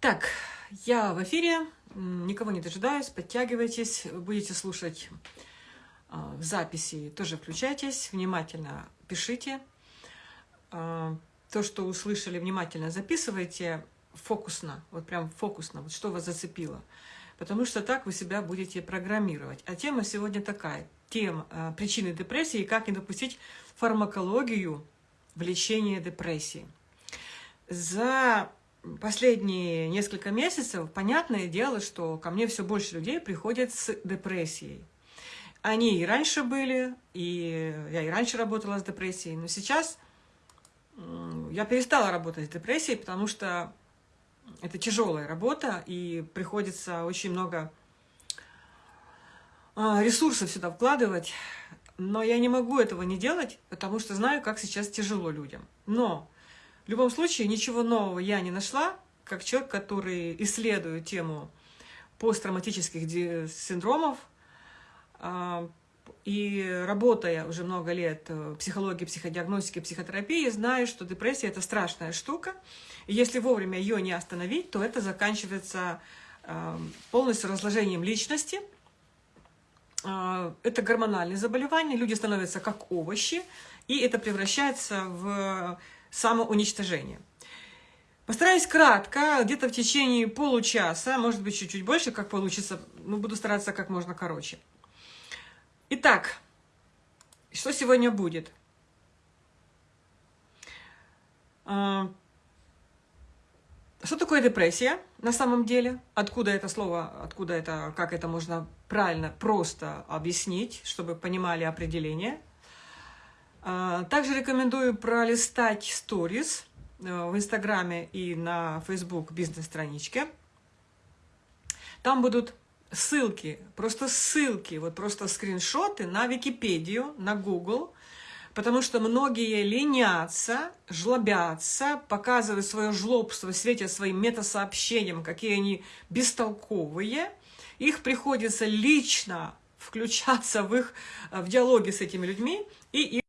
Так, я в эфире, никого не дожидаюсь, подтягивайтесь, будете слушать а, в записи, тоже включайтесь, внимательно пишите. А, то, что услышали, внимательно записывайте, фокусно, вот прям фокусно, вот что вас зацепило. Потому что так вы себя будете программировать. А тема сегодня такая, тема а, причины депрессии и как не допустить фармакологию в лечении депрессии. За последние несколько месяцев, понятное дело, что ко мне все больше людей приходят с депрессией. Они и раньше были, и я и раньше работала с депрессией, но сейчас я перестала работать с депрессией, потому что это тяжелая работа, и приходится очень много а, ресурсов сюда вкладывать, но я не могу этого не делать, потому что знаю, как сейчас тяжело людям. Но в любом случае, ничего нового я не нашла, как человек, который исследует тему посттравматических синдромов, а, и работая уже много лет в психологии, психодиагностике, психотерапии, знаю, что депрессия – это страшная штука. И если вовремя ее не остановить, то это заканчивается а, полностью разложением личности. А, это гормональные заболевания, люди становятся как овощи, и это превращается в самоуничтожения. Постараюсь кратко, где-то в течение получаса, может быть, чуть-чуть больше, как получится, но буду стараться как можно короче. Итак, что сегодня будет? А, что такое депрессия на самом деле? Откуда это слово, откуда это, как это можно правильно, просто объяснить, чтобы понимали определение – также рекомендую пролистать сторис э, в Инстаграме и на Facebook бизнес-страничке. Там будут ссылки, просто ссылки, вот просто скриншоты на Википедию, на Google, потому что многие ленятся, жлобятся, показывают свое жлобство, светят своим метасообщением, какие они бестолковые. Их приходится лично включаться в их в диалоге с этими людьми и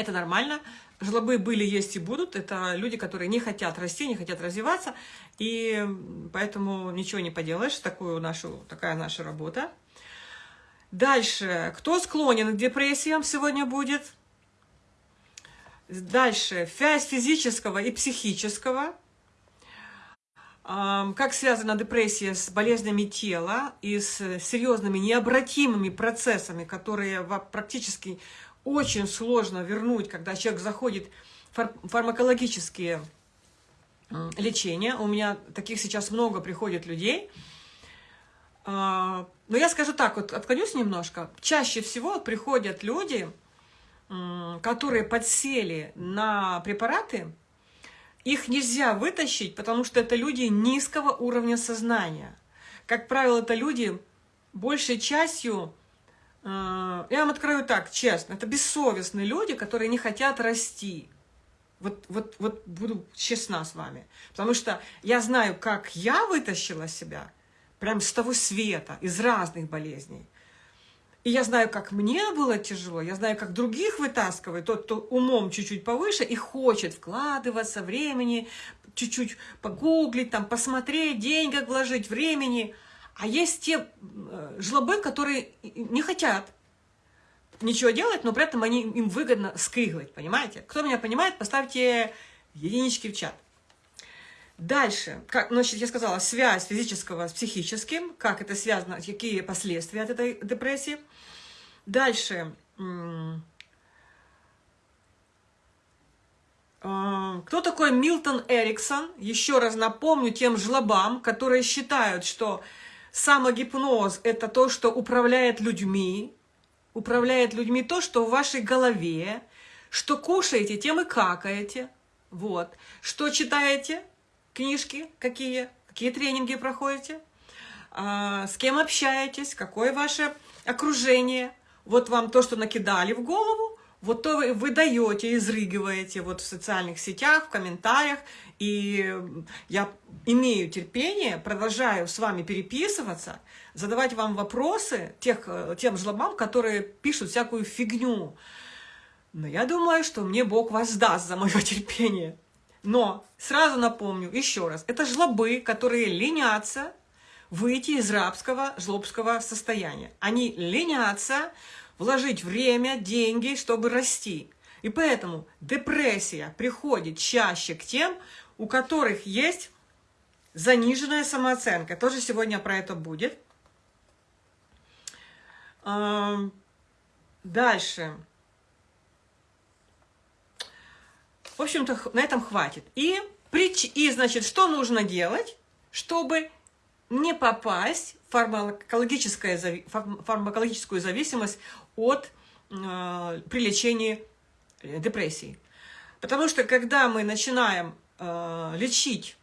это нормально. Жлобы были, есть и будут. Это люди, которые не хотят расти, не хотят развиваться. И поэтому ничего не поделаешь. Такую нашу, такая наша работа. Дальше. Кто склонен к депрессиям сегодня будет? Дальше. Связь физического и психического. Как связана депрессия с болезнями тела и с серьезными необратимыми процессами, которые практически очень сложно вернуть, когда человек заходит в фармакологические лечения. У меня таких сейчас много приходит людей. А, но я скажу так, вот отклонюсь немножко. Чаще всего приходят люди, которые подсели на препараты, их нельзя вытащить, потому что это люди низкого уровня сознания. Как правило, это люди большей частью я вам открою так, честно, это бессовестные люди, которые не хотят расти. Вот, вот, вот буду честна с вами. Потому что я знаю, как я вытащила себя прям с того света, из разных болезней. И я знаю, как мне было тяжело, я знаю, как других вытаскивает, тот, кто умом чуть-чуть повыше и хочет вкладываться времени, чуть-чуть погуглить, там, посмотреть, деньги вложить, времени – а есть те э, жлобы, которые не хотят ничего делать, но при этом они, им выгодно скрыглать, понимаете? Кто меня понимает, поставьте единички в чат. Дальше, как, значит, я сказала, связь физического с психическим, как это связано, какие последствия от этой депрессии. Дальше, а, кто такой Милтон Эриксон? Еще раз напомню тем жлобам, которые считают, что Самогипноз – это то, что управляет людьми, управляет людьми то, что в вашей голове, что кушаете, тем и какаете, вот. Что читаете, книжки какие, какие тренинги проходите, а, с кем общаетесь, какое ваше окружение. Вот вам то, что накидали в голову, вот то вы, вы даете, изрыгиваете вот в социальных сетях, в комментариях, и я имею терпение, продолжаю с вами переписываться, задавать вам вопросы тех, тем жлобам, которые пишут всякую фигню. Но я думаю, что мне Бог воздаст за мое терпение. Но сразу напомню еще раз, это жлобы, которые ленятся выйти из рабского, жлобского состояния. Они ленятся вложить время, деньги, чтобы расти. И поэтому депрессия приходит чаще к тем, у которых есть заниженная самооценка. Тоже сегодня про это будет. Дальше. В общем-то, на этом хватит. И, и, значит, что нужно делать, чтобы не попасть в фармакологическую зависимость от э, при лечении э, депрессии. Потому что когда мы начинаем э, лечить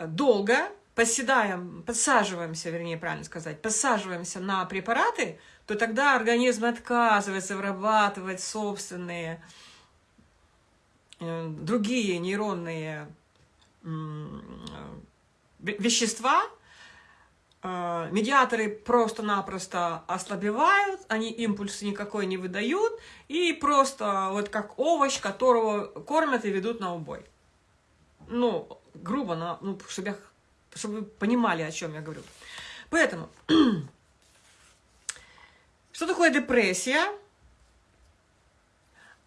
долго, поседаем, подсаживаемся, вернее, правильно сказать, подсаживаемся на препараты, то тогда организм отказывается вырабатывать собственные Э, другие нейронные вещества, э, медиаторы просто-напросто ослабевают, они импульсы никакой не выдают, и просто вот как овощ, которого кормят и ведут на убой. Ну, грубо, но, ну, чтобы, я, чтобы вы понимали, о чем я говорю. Поэтому, что такое депрессия?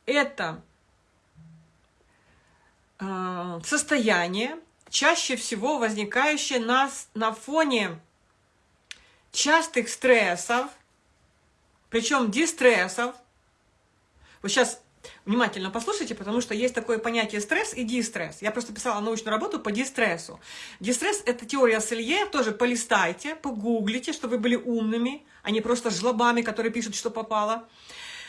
Это Э, состояние, чаще всего возникающее на, на фоне частых стрессов, причем дистрессов. Вот сейчас внимательно послушайте, потому что есть такое понятие стресс и дистресс. Я просто писала научную работу по дистрессу. Дистресс – это теория Селье, тоже полистайте, погуглите, чтобы вы были умными, а не просто жлобами, которые пишут, что попало.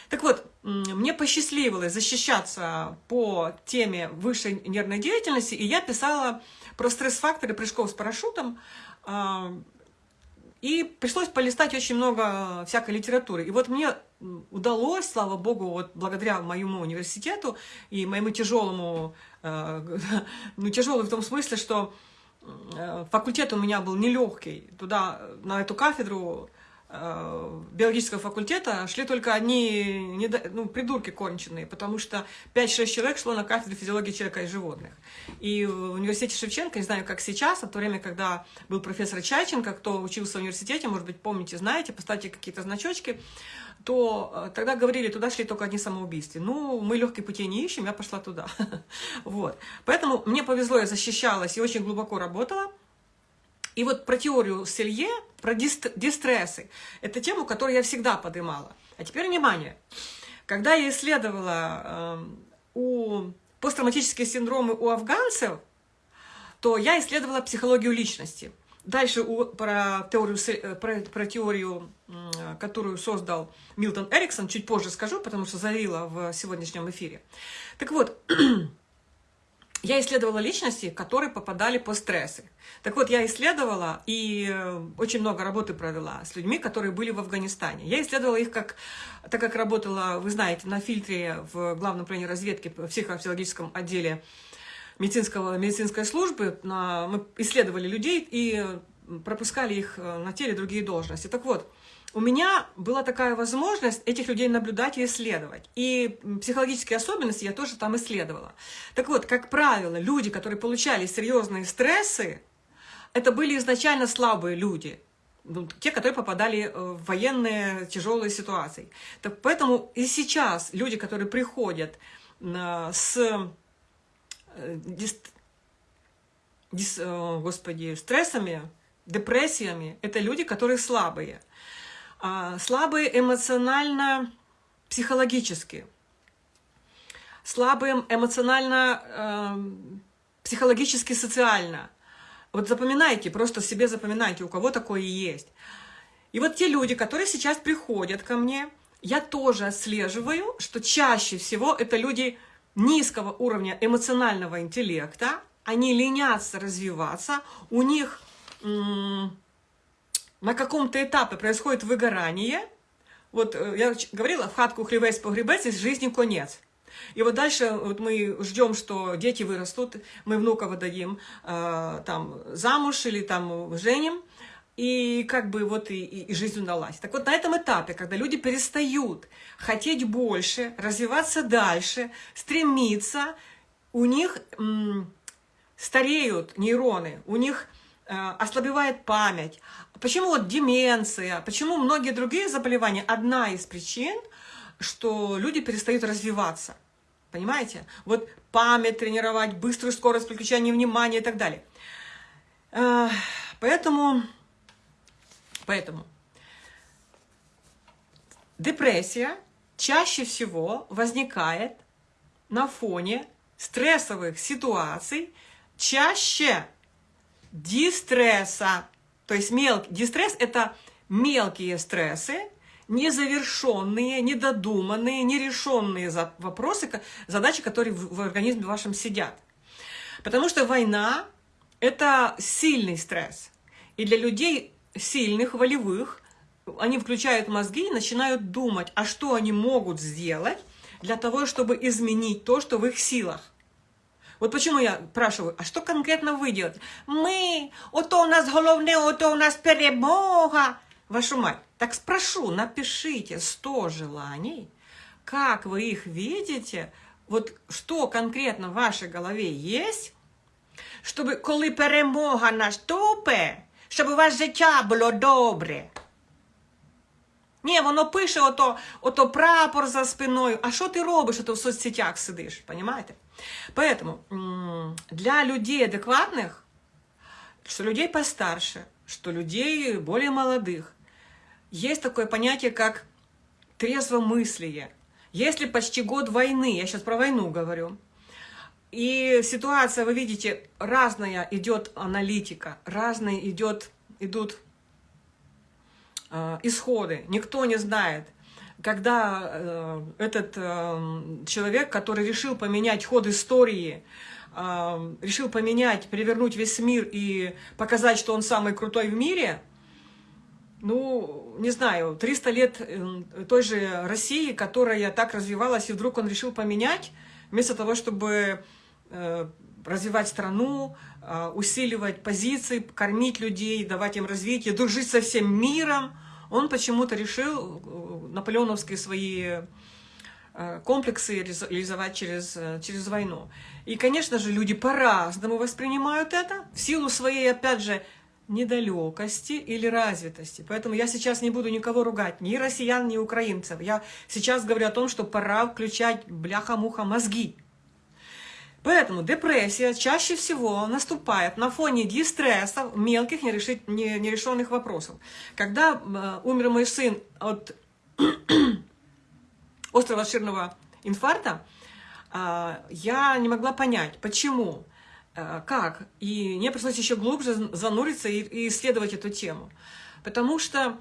Так вот, мне посчастливилось защищаться по теме высшей нервной деятельности, и я писала про стресс-факторы прыжков с парашютом, а, и пришлось полистать очень много всякой литературы. И вот мне удалось, слава богу, вот благодаря моему университету и моему тяжелому, э, ну тяжелый в том смысле, что э, факультет у меня был нелегкий. Туда, на эту кафедру Э, биологического факультета шли только одни ну, придурки конченые, потому что 5-6 человек шло на кафедру физиологии человека и животных. И в университете Шевченко, не знаю, как сейчас, а в то время, когда был профессор Чайченко, кто учился в университете, может быть, помните, знаете, поставьте какие-то значочки, то э, тогда говорили, туда шли только одни самоубийства. Ну, мы легкие путей не ищем, я пошла туда. Вот. Поэтому мне повезло, я защищалась и очень глубоко работала. И вот про теорию Селье, про дистрессы, это тему, которую я всегда поднимала. А теперь внимание. Когда я исследовала э, у посттравматические синдромы у афганцев, то я исследовала психологию личности. Дальше у, про, теорию, э, про, про теорию, которую создал Милтон Эриксон, чуть позже скажу, потому что завила в сегодняшнем эфире. Так вот, я исследовала личности, которые попадали по стрессы. Так вот, я исследовала и э, очень много работы провела с людьми, которые были в Афганистане. Я исследовала их, как, так как работала, вы знаете, на фильтре в Главном управлении разведки в психофизиологическом отделе медицинского, медицинской службы. Мы исследовали людей и пропускали их э, на теле другие должности. Так вот, у меня была такая возможность этих людей наблюдать и исследовать. И психологические особенности я тоже там исследовала. Так вот, как правило, люди, которые получали серьезные стрессы, это были изначально слабые люди, ну, те, которые попадали э, в военные тяжелые ситуации. Так поэтому и сейчас люди, которые приходят э, с э, господи, стрессами, депрессиями, это люди, которые слабые. А, слабые эмоционально, психологически, слабые эмоционально, э, психологически, социально. Вот запоминайте, просто себе запоминайте, у кого такое есть. И вот те люди, которые сейчас приходят ко мне, я тоже отслеживаю, что чаще всего это люди низкого уровня эмоционального интеллекта, они ленятся развиваться, у них на каком-то этапе происходит выгорание, вот э, я говорила, в хатку хлебец погребец, из жизни конец. И вот дальше вот мы ждем, что дети вырастут, мы внука выдадим э, там замуж или там женим, и как бы вот и, и жизнь удалась. Так вот на этом этапе, когда люди перестают хотеть больше, развиваться дальше, стремиться, у них стареют нейроны, у них э, ослабевает память. Почему вот деменция, почему многие другие заболевания? Одна из причин, что люди перестают развиваться. Понимаете? Вот память тренировать, быструю скорость переключения внимания и так далее. Э, поэтому, поэтому депрессия чаще всего возникает на фоне стрессовых ситуаций, чаще дистресса. То есть мелкий дистресс – это мелкие стрессы, незавершенные, недодуманные, нерешенные вопросы, задачи, которые в организме вашем сидят. Потому что война – это сильный стресс. И для людей сильных, волевых, они включают мозги и начинают думать, а что они могут сделать для того, чтобы изменить то, что в их силах. Вот почему я спрашиваю, а что конкретно вы делаете? Мы, ото у нас головне, ото у нас перемога. Вашу мать. Так спрошу, напишите 100 желаний, как вы их видите, вот что конкретно в вашей голове есть, щоб коли перемога наступе, щоб у вас життя було добре. Ні, воно пише ото, ото прапор за спиною. А що ти робиш, ото в соцсетях сидиш, понимаете? Поэтому для людей адекватных, что людей постарше, что людей более молодых, есть такое понятие, как трезвомыслие. Если почти год войны, я сейчас про войну говорю, и ситуация, вы видите, разная идет аналитика, разные идет, идут э, исходы, никто не знает – когда э, этот э, человек, который решил поменять ход истории, э, решил поменять, перевернуть весь мир и показать, что он самый крутой в мире, ну, не знаю, 300 лет э, той же России, которая так развивалась, и вдруг он решил поменять, вместо того, чтобы э, развивать страну, э, усиливать позиции, кормить людей, давать им развитие, дружить со всем миром, он почему-то решил э, наполеоновские свои э, комплексы реализовать через, э, через войну. И, конечно же, люди по-разному воспринимают это, в силу своей, опять же, недалекости или развитости. Поэтому я сейчас не буду никого ругать, ни россиян, ни украинцев. Я сейчас говорю о том, что пора включать бляха-муха мозги. Поэтому депрессия чаще всего наступает на фоне дистресса, мелких нерешенных вопросов. Когда э, умер мой сын от острого ширного инфаркта, э, я не могла понять, почему, э, как. И мне пришлось еще глубже зануриться и, исследовать эту тему. Потому что,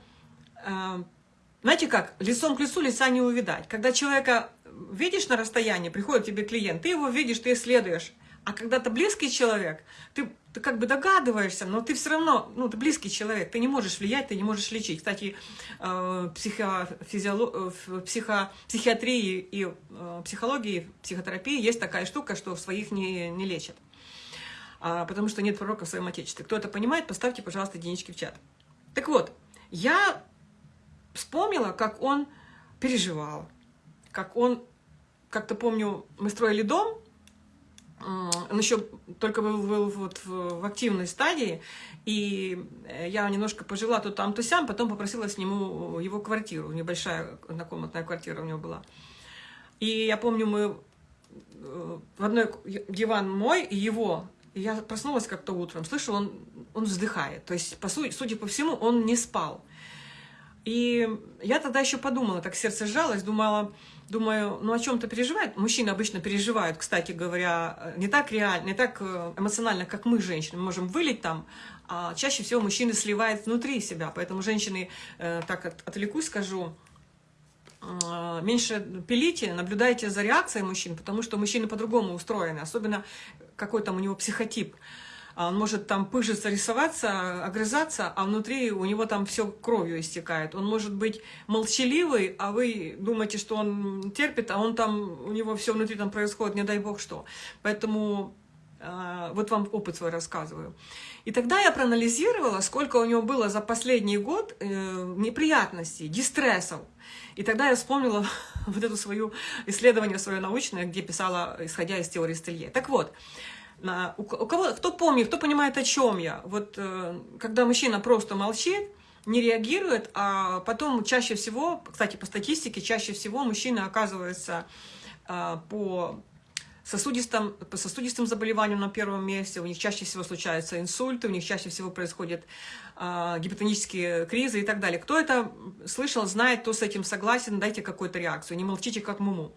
знаете как, лицом к лицу лица не увидать. Когда человека видишь на расстоянии, приходит тебе клиент, ты его видишь, ты исследуешь. А когда ты близкий человек, ты, ты как бы догадываешься, но ты все равно, ну, ты близкий человек, ты не можешь влиять, ты не можешь лечить. Кстати, э, психофизиолог, в психо, психиатрии и э, психологии, психотерапии есть такая штука, что своих не, не лечат. А, потому что нет пророка в своем отечестве. Кто это понимает, поставьте, пожалуйста, единички в чат. Так вот, я вспомнила, как он переживал, как он, как-то помню, мы строили дом, он еще только был, был вот в, в активной стадии, и я немножко пожила то там, то сям, потом попросила с нему его квартиру, небольшая однокомнатная квартира у него была. И я помню, мы э, в одной диван мой и его, и я проснулась как-то утром, слышу, он, он вздыхает, то есть, по сути, судя по всему, он не спал. И я тогда еще подумала, так сердце сжалось, думала, думаю, ну о чем-то переживает. Мужчины обычно переживают, кстати говоря, не так реально, не так э, эмоционально, как мы, женщины. Мы можем вылить там, а чаще всего мужчины сливают внутри себя. Поэтому женщины, э, так отвлекусь, скажу, э, меньше пилите, наблюдайте за реакцией мужчин, потому что мужчины по-другому устроены, особенно какой там у него психотип. А он может там пыжиться, рисоваться, огрызаться, а внутри у него там все кровью истекает. Он может быть молчаливый, а вы думаете, что он терпит, а он там, у него все внутри там происходит, не дай бог что. Поэтому А, вот вам опыт свой рассказываю. И тогда я проанализировала, сколько у него было за последний год э, неприятностей, дистрессов. И тогда я вспомнила вот это свое исследование свое научное, где писала, исходя из теории Стелье. Так вот, у кого, кто помнит, кто понимает, о чем я? Вот э, когда мужчина просто молчит, не реагирует, а потом чаще всего, кстати, по статистике, чаще всего мужчина оказывается э, по сосудистым, по сосудистым заболеваниям на первом месте, у них чаще всего случаются инсульты, у них чаще всего происходят э, гипотонические кризы и так далее. Кто это слышал, знает, кто с этим согласен, дайте какую-то реакцию, не молчите как муму.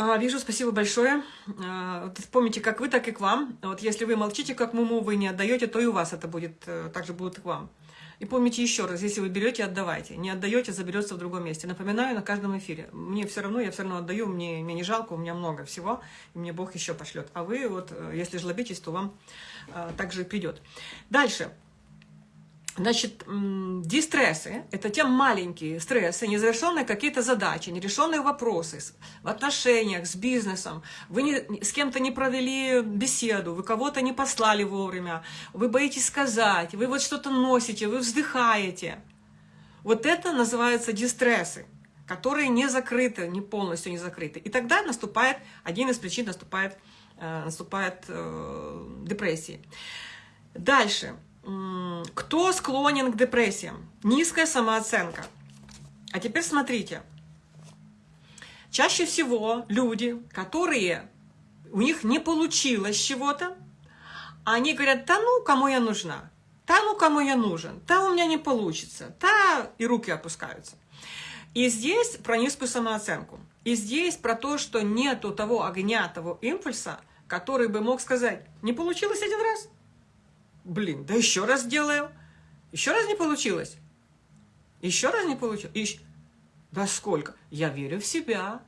А, вижу, спасибо большое. А, помните, как вы, так и к вам. Вот если вы молчите как муму, вы не отдаете, то и у вас это будет, э, также будет к вам. И помните еще раз, если вы берете, отдавайте. Не отдаете, заберется в другом месте. Напоминаю на каждом эфире. Мне все равно, я все равно отдаю, мне, мне не жалко, у меня много всего, и мне Бог еще пошлет. А вы, вот, э, если жлобитесь, то вам а, также придет. Дальше. Значит, дистрессы – это те маленькие стрессы, незавершенные какие-то задачи, нерешенные вопросы в отношениях, с бизнесом. Вы не, с кем-то не провели беседу, вы кого-то не послали вовремя, вы боитесь сказать, вы вот что-то носите, вы вздыхаете. Вот это называется дистрессы, которые не закрыты, не полностью не закрыты. И тогда наступает, один из причин наступает, э, наступает э, депрессия. Дальше – кто склонен к депрессиям? Низкая самооценка. А теперь смотрите. Чаще всего люди, которые у них не получилось чего-то, они говорят, да ну, кому я нужна? Да ну, кому я нужен? Да у меня не получится. Да, и руки опускаются. И здесь про низкую самооценку. И здесь про то, что нету того огня, того импульса, который бы мог сказать, не получилось один раз, Блин, да еще раз делаю. Еще раз не получилось. Еще раз не получилось. Еще... Да сколько? Я верю в себя.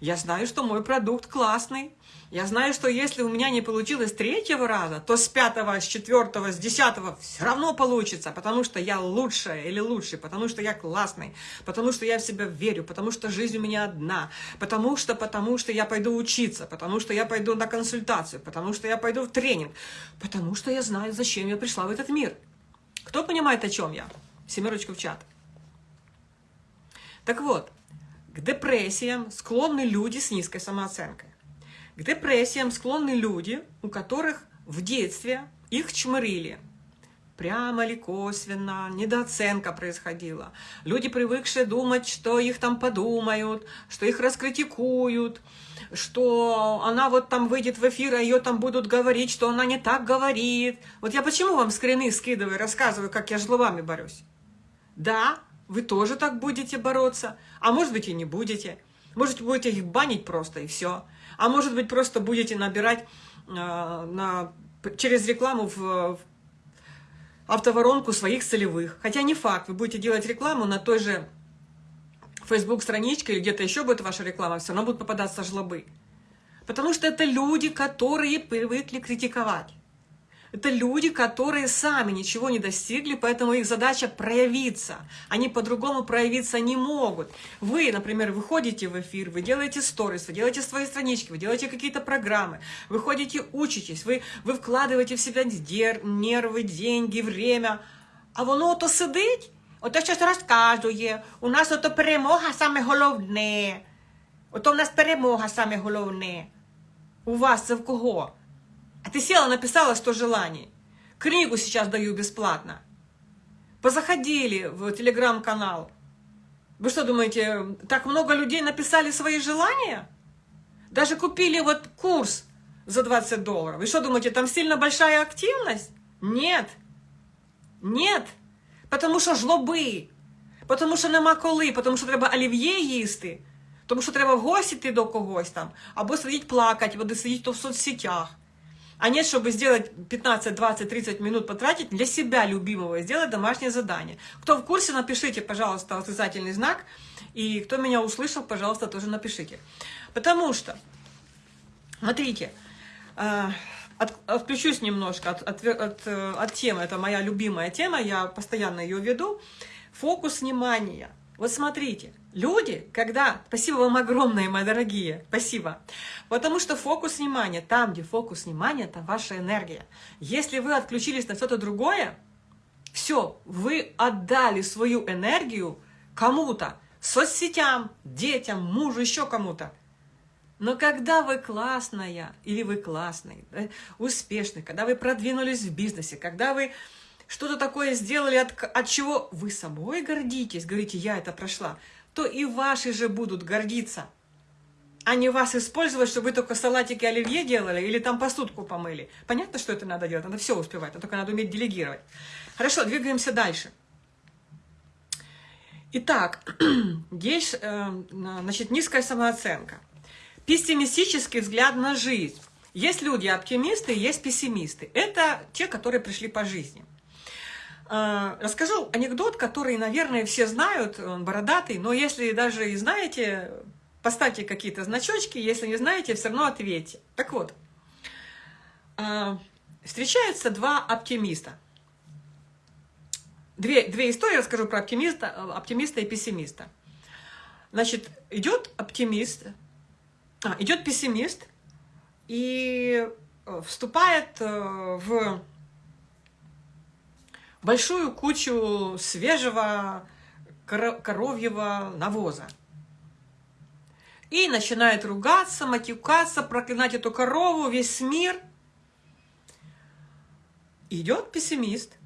Я знаю, что мой продукт классный. Я знаю, что если у меня не получилось третьего раза, то с пятого, с четвертого, с десятого все равно получится, потому что я лучшая или лучший, потому что я классный, потому что я в себя верю, потому что жизнь у меня одна, потому что, потому что я пойду учиться, потому что я пойду на консультацию, потому что я пойду в тренинг, потому что я знаю, зачем я пришла в этот мир. Кто понимает, о чем я? Семерочку в чат. Так вот, к депрессиям склонны люди с низкой самооценкой. К депрессиям склонны люди, у которых в детстве их чмырили. Прямо или косвенно, недооценка происходила. Люди, привыкшие думать, что их там подумают, что их раскритикуют, что она вот там выйдет в эфир, а ее там будут говорить, что она не так говорит. Вот я почему вам скрины скидываю, рассказываю, как я с зловами борюсь? Да, вы тоже так будете бороться, а может быть и не будете. Может, будете их банить просто и все. А может быть, просто будете набирать э, на, через рекламу в, в автоворонку своих целевых. Хотя не факт, вы будете делать рекламу на той же Facebook-страничке или где-то еще будет ваша реклама, все равно будут попадаться жлобы. Потому что это люди, которые привыкли критиковать. Это люди, которые сами ничего не достигли, поэтому их задача проявиться. Они по-другому проявиться не могут. Вы, например, выходите в эфир, вы делаете сторис, вы делаете свои странички, вы делаете какие-то программы, вы ходите, учитесь, вы, вы вкладываете в себя нервы, деньги, время. А воно то сидить, ото щось розказує, у нас ото перемога саме головне. Ото в нас перемога саме головне. У вас це в кого? А ты села, написала 100 желаний. Книгу сейчас даю бесплатно. Позаходили в телеграм-канал. Вы что думаете, так много людей написали свои желания? Даже купили вот курс за 20 долларов. Вы что думаете, там сильно большая активность? Нет. Нет. Потому що жлоби. Потому що нема коли, потому що треба олів'є їсти, тому що треба в гості йти до когось там, або сидіть плакати, або сидіти в соцсетях а нет, чтобы сделать 15, 20, 30 минут потратить для себя любимого сделать домашнее задание. Кто в курсе, напишите, пожалуйста, восклицательный знак. И кто меня услышал, пожалуйста, тоже напишите. Потому что, смотрите, э, от, отключусь немножко от, от, от, э, от темы. Это моя любимая тема, я постоянно ее веду. Фокус внимания. Вот смотрите, Люди, когда... Спасибо вам огромное, мои дорогие. Спасибо. Потому что фокус внимания, там, где фокус внимания, это ваша энергия. Если вы отключились на что-то другое, все, вы отдали свою энергию кому-то, соцсетям, детям, мужу, еще кому-то. Но когда вы классная, или вы классный, да, успешный, когда вы продвинулись в бизнесе, когда вы что-то такое сделали, от, от чего вы собой гордитесь, говорите, я это прошла, то и ваши же будут гордиться. А не вас использовать, чтобы вы только салатики оливье делали или там посудку помыли. Понятно, что это надо делать, надо все успевать, но только надо уметь делегировать. Хорошо, двигаемся дальше. Итак, есть э, значит, низкая самооценка. Пессимистический взгляд на жизнь. Есть люди оптимисты, есть пессимисты. Это те, которые пришли по жизни. Э, расскажу анекдот, который, наверное, все знают, он бородатый, но если даже и знаете, поставьте какие-то значочки, если не знаете, все равно ответьте. Так вот, э, встречаются два оптимиста – Две, две истории расскажу про оптимиста, оптимиста и пессимиста. Значит, идет оптимист, а, идет пессимист и э, вступает э, в большую кучу свежего коровьего навоза. И начинает ругаться, матюкаться, проклинать эту корову, весь мир. Идет пессимист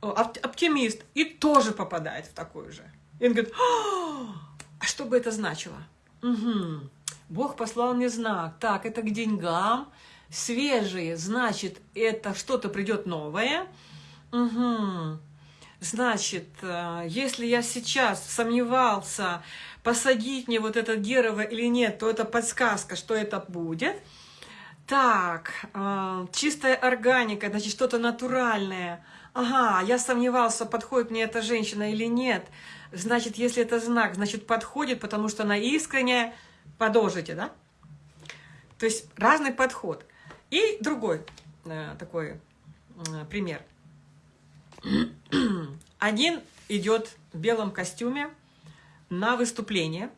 оптимист, и тоже попадает в такую же. И он говорит, а что бы это значило? Угу. Бог послал мне знак. Так, это к деньгам. Свежие, значит, это что-то придет новое. Угу. Значит, э, если я сейчас сомневался, посадить мне вот это дерево или нет, то это подсказка, что это будет. Так, э, чистая органика, значит, что-то натуральное – ага, я сомневался, подходит мне эта женщина или нет. Значит, если это знак, значит, подходит, потому что она искренняя. Продолжите, да? То есть разный подход. И другой э, такой пример. Один идет в белом костюме на выступление,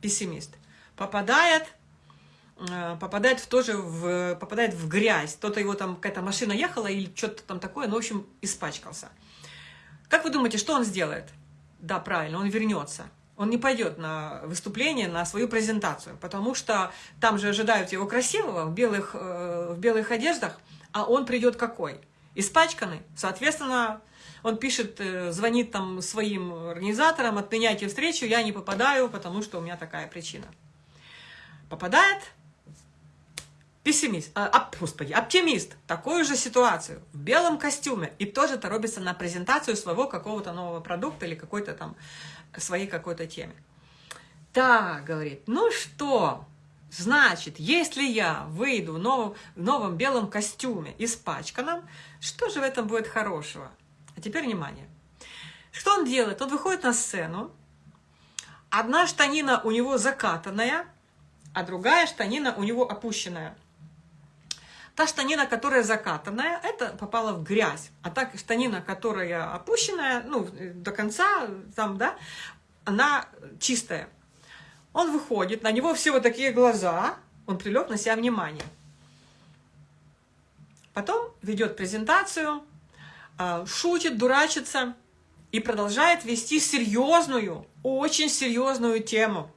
пессимист, попадает Э, попадает в тоже в, попадает в грязь. Кто-то его там, какая-то машина ехала или что-то там такое, ну, в общем, испачкался. Как вы думаете, что он сделает? Да, правильно, он вернется. Он не пойдет на выступление, на свою презентацию, потому что там же ожидают его красивого в белых, э, в белых одеждах, а он придет какой? Испачканный. Соответственно, он пишет, э, звонит там своим организаторам, отменяйте встречу, я не попадаю, потому что у меня такая причина. Попадает, пессимист, а, господи, оптимист, такую же ситуацию, в белом костюме, и тоже торопится на презентацию своего какого-то нового продукта или какой-то там своей какой-то теме. Так, говорит, ну что, значит, если я выйду в новом, в новом белом костюме, испачканном, что же в этом будет хорошего? А теперь внимание. Что он делает? Он выходит на сцену, одна штанина у него закатанная, а другая штанина у него опущенная. Та штанина, которая закатанная, это попала в грязь. А так штанина, которая опущенная, ну, до конца, там, да, она чистая. Он выходит, на него все вот такие глаза, он привлек на себя внимание. Потом ведет презентацию, а, шутит, дурачится и продолжает вести серьезную, очень серьезную тему.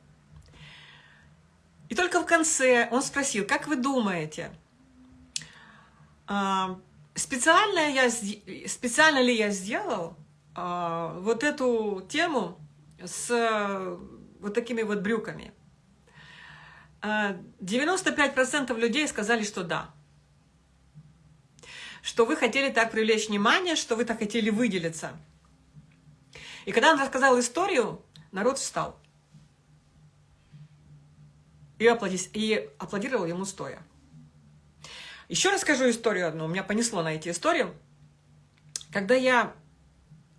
И только в конце он спросил, как вы думаете, а, специально, я, специально ли я сделал а, вот эту тему с вот такими вот брюками? 95% а, людей сказали, что да. Что вы хотели так привлечь внимание, что вы так хотели выделиться. И когда он рассказал историю, народ встал. И, аплодировал ему стоя. Еще расскажу историю одну. Меня понесло на эти истории. Когда я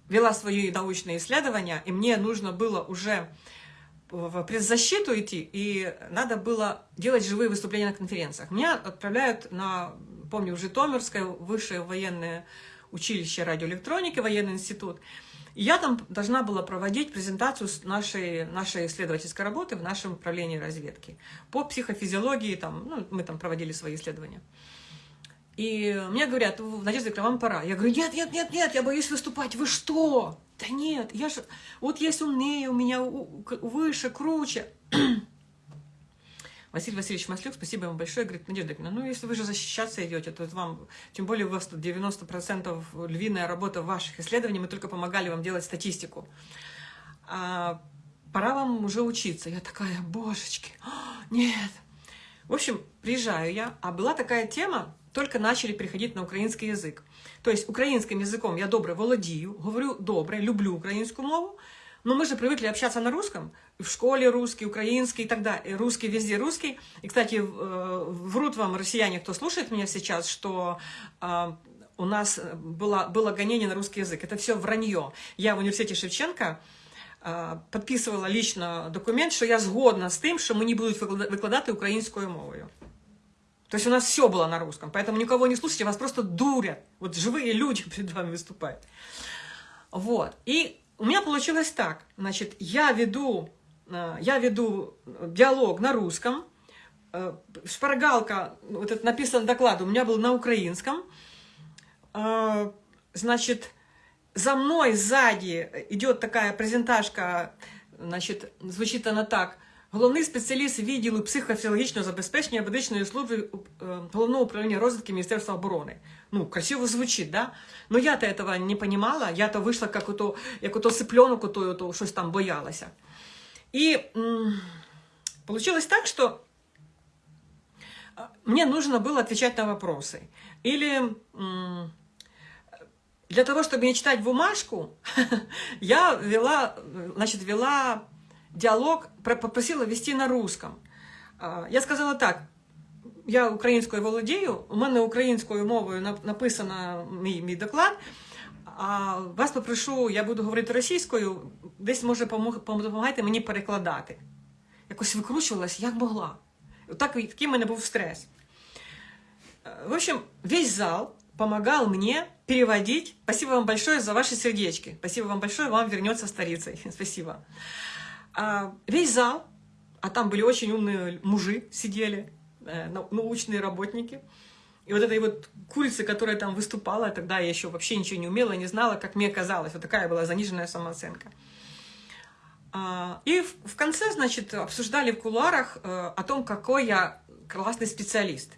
вела свои научные исследования, и мне нужно было уже в предзащиту идти, и надо было делать живые выступления на конференциях. Меня отправляют на, помню, в Житомирское высшее военное училище радиоэлектроники, военный институт. я там должна была проводить презентацию нашей, нашей исследовательской работы в нашем управлении разведки. По психофизиологии, там, ну, мы там проводили свои исследования. И мне говорят, Надежда Викторовна, вам пора. Я говорю, нет, нет, нет, нет, я боюсь выступать. Вы что? Да нет, я же... Вот есть умнее, у меня выше, круче. Василий Васильевич Маслюк, спасибо вам большое. Говорит, Надежда Викторовна, ну если вы же защищаться идете, то вам, тем более у вас тут 90% львиная работа ваших исследований, мы только помогали вам делать статистику. А, пора вам уже учиться. Я такая, божечки, нет. В общем, приезжаю я, а была такая тема, только начали переходить на украинский язык. То есть украинским языком я добре володію, говорю добре, люблю українську мову, но мы же привыкли общаться на русском, в школе русский, украинский и так далее, русский везде русский. И, кстати, врут вам россияне, кто слушает меня сейчас, что у нас было, было гонение на русский язык. Это все вранье. Я в университете Шевченко подписывала лично документ, что я згодна с тем, что мы не будем выкладывать украинскую мовою. То есть у нас все было на русском, поэтому никого не слушайте, вас просто дурят. Вот живые люди перед вами выступают. Вот. И у меня получилось так. Значит, я веду, э, я веду диалог на русском, э, шпаргалка, вот это написан доклад, у меня был на украинском. Э, значит, за мной сзади идет такая презентажка, значит, звучит она так. Головний спеціаліст відділу психофізіологічного забезпечення медичної служби Головного управління розвитки Міністерства оборони. Ну, красиво звучит, да? Но я-то этого не понимала, я-то вышла как ото, як ото сипленок, ото, ото щось там боялася. И получилось так, что мне нужно было отвечать на вопросы. Или для того, чтобы не читать бумажку, я вела, значит, вела диалог попросила вести на русском. Я сказала так, я українською володію, у мене українською мовою написано мій, мій доклад, а вас попрошу, я буду говорити російською, десь, може, допомагайте мені перекладати. Якось викручувалась, як могла. Так, такий в мене був стрес. В общем, весь зал помогал мне переводить. Спасибо вам большое за ваши сердечки. Спасибо вам большое, вам вернется старицей. Спасибо. А весь зал, а там были очень умные мужи, сидели, э, научные работники. И вот этой вот курицы, которая там выступала, тогда я еще вообще ничего не умела, не знала, как мне казалось. Вот такая была заниженная самооценка. А, и в конце, значит, обсуждали в кулуарах э, о том, какой я классный специалист.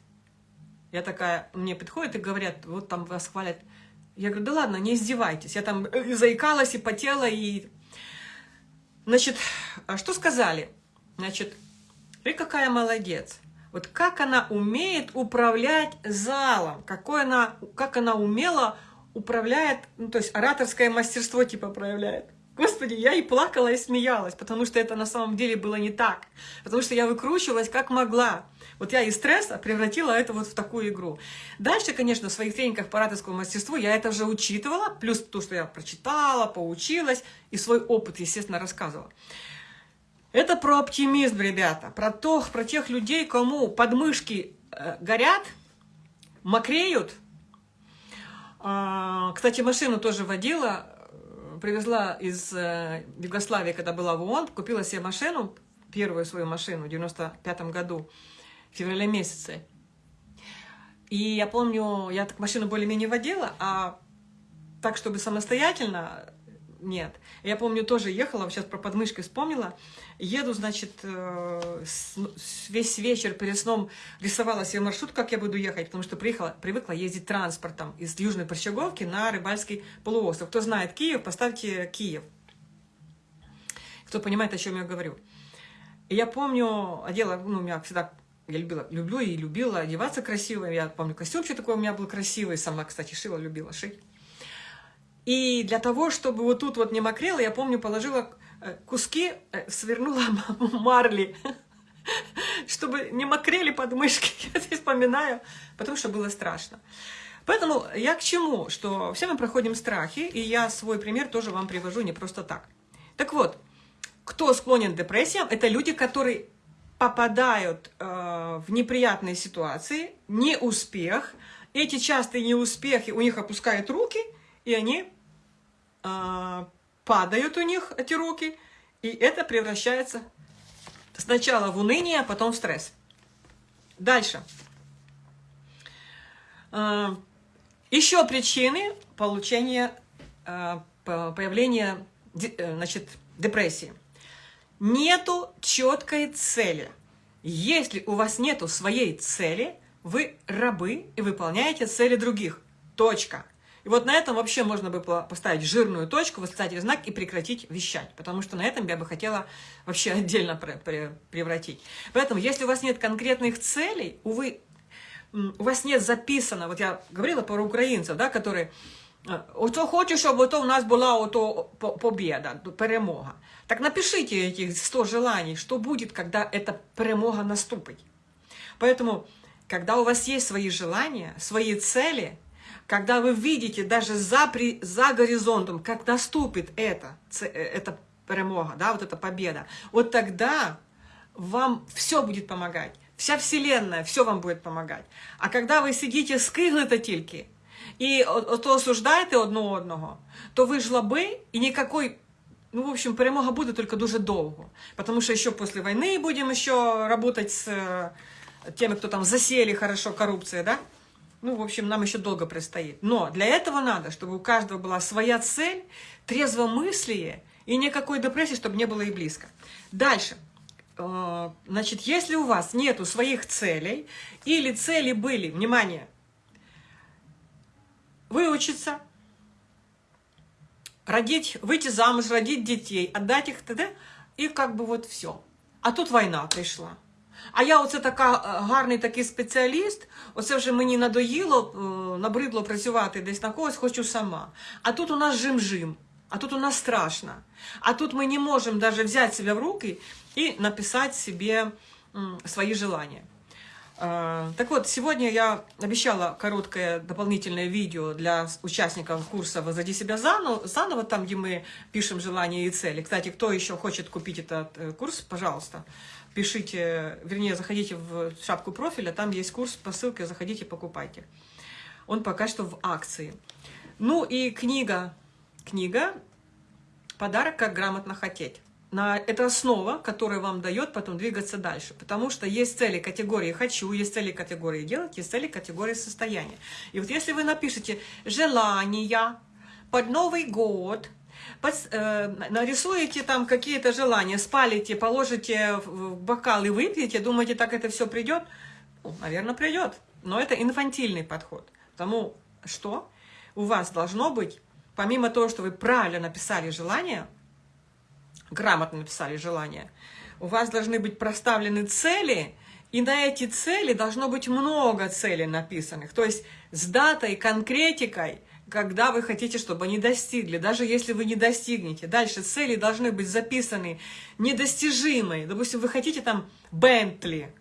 Я такая, мне подходят и говорят, вот там вас хвалят. Я говорю, да ладно, не издевайтесь. Я там э, заикалась и потела, и Значит, а что сказали? Значит, ты какая молодец. Вот как она умеет управлять залом, какой она, как она умело управляет, ну, то есть ораторское мастерство типа проявляет. Господи, я и плакала, и смеялась, потому что это на самом деле было не так. Потому что я выкручивалась как могла. Вот я из стресса превратила это вот в такую игру. Дальше, конечно, в своих тренингах по ораторскому мастерству я это уже учитывала, плюс то, что я прочитала, поучилась, и свой опыт, естественно, рассказывала. Это про оптимизм, ребята, про, то, про тех людей, кому подмышки э, горят, мокреют. А, кстати, машину тоже водила, привезла из э, Югославии, когда была в ООН, купила себе машину, первую свою машину в 95 году, в феврале месяце. И я помню, я так машину более-менее водила, а так, чтобы самостоятельно, нет. Я помню, тоже ехала, сейчас про подмышки вспомнила, еду, значит, э, весь вечер перед сном рисовала себе маршрут, как я буду ехать, потому что приехала, привыкла ездить транспортом из Южной Прощаговки на Рыбальский полуостров. Кто знает Киев, поставьте Киев. Кто понимает, о чем я говорю. И я помню, одела, ну, у меня всегда, я любила, люблю и любила одеваться красиво. Я помню, костюмчик такой у меня был красивый, сама, кстати, шила, любила шить. И для того, чтобы вот тут вот не мокрело, я помню, положила Э, куски э, свернула марли, чтобы не мокрели подмышки. Я здесь вспоминаю, потому что было страшно. Поэтому я к чему? Что все мы проходим страхи, и я свой пример тоже вам привожу не просто так. Так вот, кто склонен к депрессиям, это люди, которые попадают э, в неприятные ситуации, неуспех. Эти частые неуспехи у них опускают руки, и они э, падают у них эти руки, и это превращается сначала в уныние, а потом в стресс. Дальше. А, еще причины получения, а, появления э, значит, депрессии. Нету четкой цели. Если у вас нету своей цели, вы рабы и выполняете цели других. Точка. И вот на этом вообще можно бы поставить жирную точку, восклицательный знак и прекратить вещать. Потому что на этом я бы хотела вообще отдельно превратить. Поэтому, если у вас нет конкретных целей, увы, у вас нет записано, вот я говорила про украинцев, да, которые Ото хочу, щоб ото у нас была ото победа, перемога. Так напишите этих 100 желаний, что будет, когда эта перемога наступит. Поэтому, когда у вас есть свои желания, свои цели, когда вы видите даже за, за горизонтом, как наступит это, эта перемога, да, вот эта победа, вот тогда вам все будет помогать. Вся Вселенная, все вам будет помогать. А когда вы сидите скиглите тільки, і ото осуждаєте одне одного, то ви жлоби, і никакой, ну, в общем, перемога буде только дуже довго. Потому что еще после войны будем еще работать с э, теми, кто там засели хорошо коррупция, да? Ну, в общем, нам еще долго предстоит. Но для этого надо, чтобы у каждого была своя цель, трезвомыслие и никакой депрессии, чтобы не было и близко. Дальше. Э, значит, если у вас нету своих целей, или цели были, внимание, выучиться, родить, выйти замуж, родить детей, отдать их, т.д. и как бы вот все. А тут война прийшла. А я оце така гарний такий спеціаліст, оце вже мені надоїло, набридло працювати десь на когось, хочу сама. А тут у нас жим-жим, а тут у нас страшно. А тут мы не можем даже взять себя в руки и написать себе свои желания. Так вот, сегодня я обещала короткое дополнительное видео для участников курса «Возади себя заново», там, где мы пишем желания и цели. Кстати, кто еще хочет купить этот э, курс, пожалуйста, пишите, вернее, заходите в шапку профиля, там есть курс по ссылке, заходите, покупайте. Он пока что в акции. Ну и книга, книга «Подарок, как грамотно хотеть». На, это основа, которая вам дает потом двигаться дальше. Потому что есть цели категории «хочу», есть цели категории «делать», есть цели категории «состояние». И вот если вы напишете «желания», под Новый год Э, нарисуете там какие-то желания, спалите, положите в бокал и выпьете, думаете, так это все придет? Ну, наверное, придет. Но это инфантильный подход. Потому что у вас должно быть, помимо того, что вы правильно написали желание, грамотно написали желание, у вас должны быть проставлены цели, и на эти цели должно быть много целей написанных. То есть с датой, конкретикой, когда вы хотите, чтобы они достигли, даже если вы не достигнете. Дальше цели должны быть записаны недостижимые. Допустим, вы хотите там Бентли.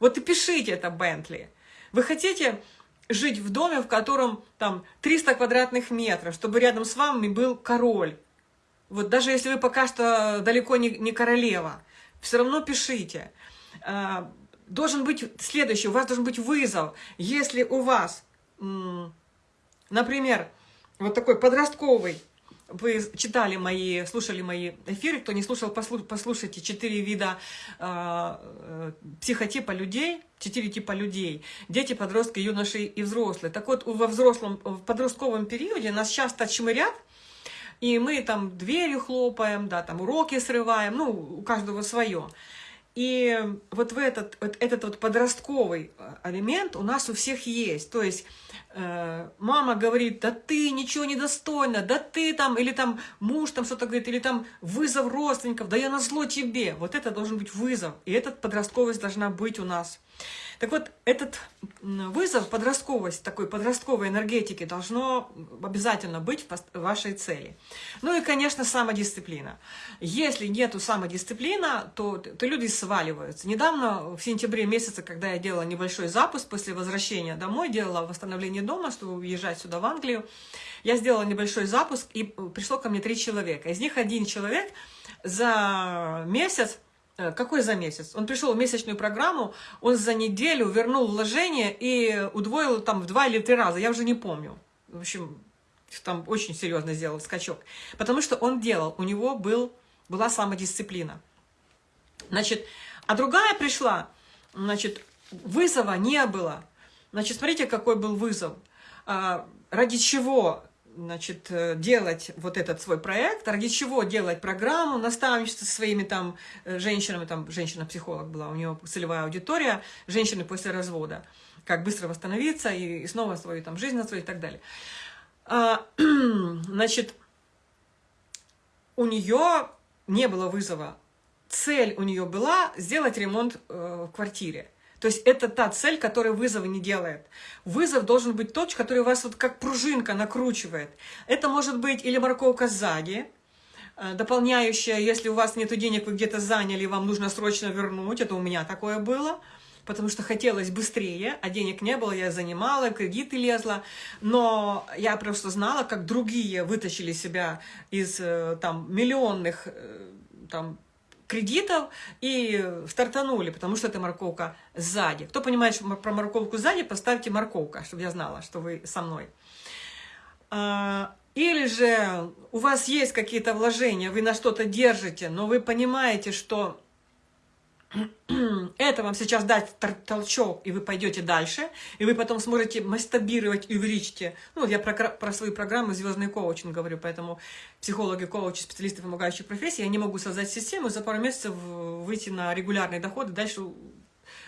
Вот и пишите это Бентли. Вы хотите жить в доме, в котором там 300 квадратных метров, чтобы рядом с вами был король. Вот даже если вы пока что далеко не, не королева, все равно пишите. А, должен быть следующий, у вас должен быть вызов. Если у вас Например, вот такой подростковый, вы читали мои, слушали мои эфиры, кто не слушал, послушайте, четыре вида э, психотипа людей, четыре типа людей, дети, подростки, юноши и взрослые. Так вот, во взрослом, в подростковом периоде нас часто чмырят, и мы там дверью хлопаем, да, там уроки срываем, ну, у каждого свое. И вот в этот, вот этот вот подростковый элемент у нас у всех есть. То есть Э, мама говорит, да ты ничего не достойна, да ты там, или там муж там что-то говорит, или там вызов родственников, да я назло тебе. Вот это должен быть вызов, и этот подростковость должна быть у нас. Так вот, этот вызов, подростковость, такой подростковой энергетики должно обязательно быть в вашей цели. Ну и, конечно, самодисциплина. Если нету самодисциплина, то, то люди сваливаются. Недавно, в сентябре месяце, когда я делала небольшой запуск после возвращения домой, делала восстановление дома, чтобы уезжать сюда в Англию, я сделала небольшой запуск, и пришло ко мне три человека. Из них один человек за месяц Э, какой за месяц? Он пришел в месячную программу, он за неделю вернул вложение и удвоил там в два или три раза, я уже не помню. В общем, Там очень серьезно сделал скачок. Потому что он делал, у него был, была самодисциплина. Значит, а другая пришла, значит, вызова не было. Значит, смотрите, какой был вызов. А, ради чего значит, э, делать вот этот свой проект, ради чего делать программу наставничества со своими там э, женщинами, там женщина-психолог была, у нее целевая аудитория, женщины после развода, как быстро восстановиться и, и снова свою там жизнь настроить и так далее. А, значит, у нее не было вызова. Цель у нее была сделать ремонт э, в квартире. То есть это та цель, которая вызова не делает. Вызов должен быть тот, который вас вот как пружинка накручивает. Это может быть или морковка сзади, э, дополняющая, если у вас нет денег, вы где-то заняли, вам нужно срочно вернуть. Это у меня такое было потому что хотелось быстрее, а денег не было, я занимала, кредиты лезла, но я просто знала, как другие вытащили себя из э, там миллионных э, там кредитов и стартанули, потому что это морковка сзади. Кто понимает про морковку сзади, поставьте морковка, чтобы я знала, что вы со мной. А, или же у вас есть какие-то вложения, вы на что-то держите, но вы понимаете, что это вам сейчас дать толчок, и вы пойдете дальше, и вы потом сможете мастабировать и увеличите. Ну, я про, про свои программы «Звездный коучинг» говорю, поэтому психологи, коучи, специалисты помогающих профессий, они могут создать систему, за пару месяцев выйти на регулярный доход и дальше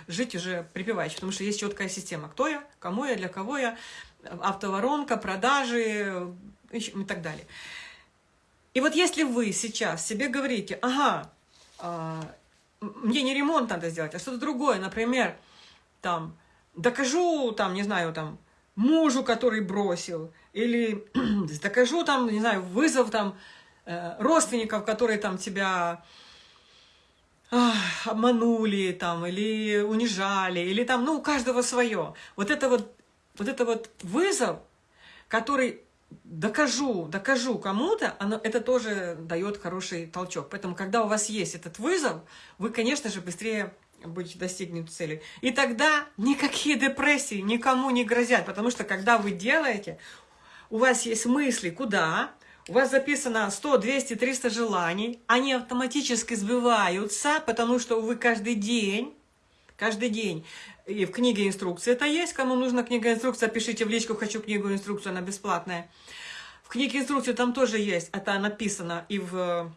жить уже припеваючи, потому что есть четкая система. Кто я, кому я, для кого я, автоворонка, продажи и так далее. И вот если вы сейчас себе говорите, ага, а, мне не ремонт надо сделать, а что-то другое, например, там, докажу, там, не знаю, там, мужу, который бросил, или докажу, там, не знаю, вызов, там, э, родственников, которые там тебя э, обманули, там, или унижали, или там, ну, у каждого свое. Вот это вот, вот это вот вызов, который докажу, докажу кому-то, это тоже дает хороший толчок. Поэтому, когда у вас есть этот вызов, вы, конечно же, быстрее будете достигнуть цели. И тогда никакие депрессии никому не грозят, потому что, когда вы делаете, у вас есть мысли, куда, у вас записано 100, 200, 300 желаний, они автоматически сбиваются, потому что вы каждый день, каждый день и в книге инструкции это есть. Кому нужна книга инструкция, пишите в личку «Хочу книгу инструкцию», она бесплатная. В книге инструкции там тоже есть, это написано и в,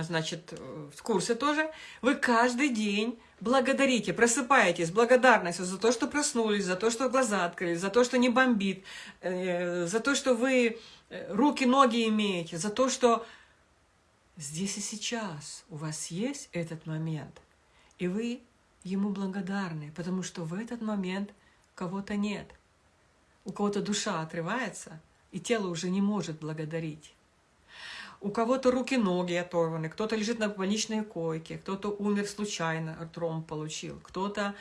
значит, в курсе тоже. Вы каждый день благодарите, просыпаетесь благодарностью за то, что проснулись, за то, что глаза открылись, за то, что не бомбит, э, за то, что вы э, руки, ноги имеете, за то, что здесь и сейчас у вас есть этот момент, и вы ему благодарны, потому что в этот момент кого-то нет. У кого-то душа отрывается, и тело уже не может благодарить. У кого-то руки-ноги оторваны, кто-то лежит на больничной койке, кто-то умер случайно, тромб получил, кто-то...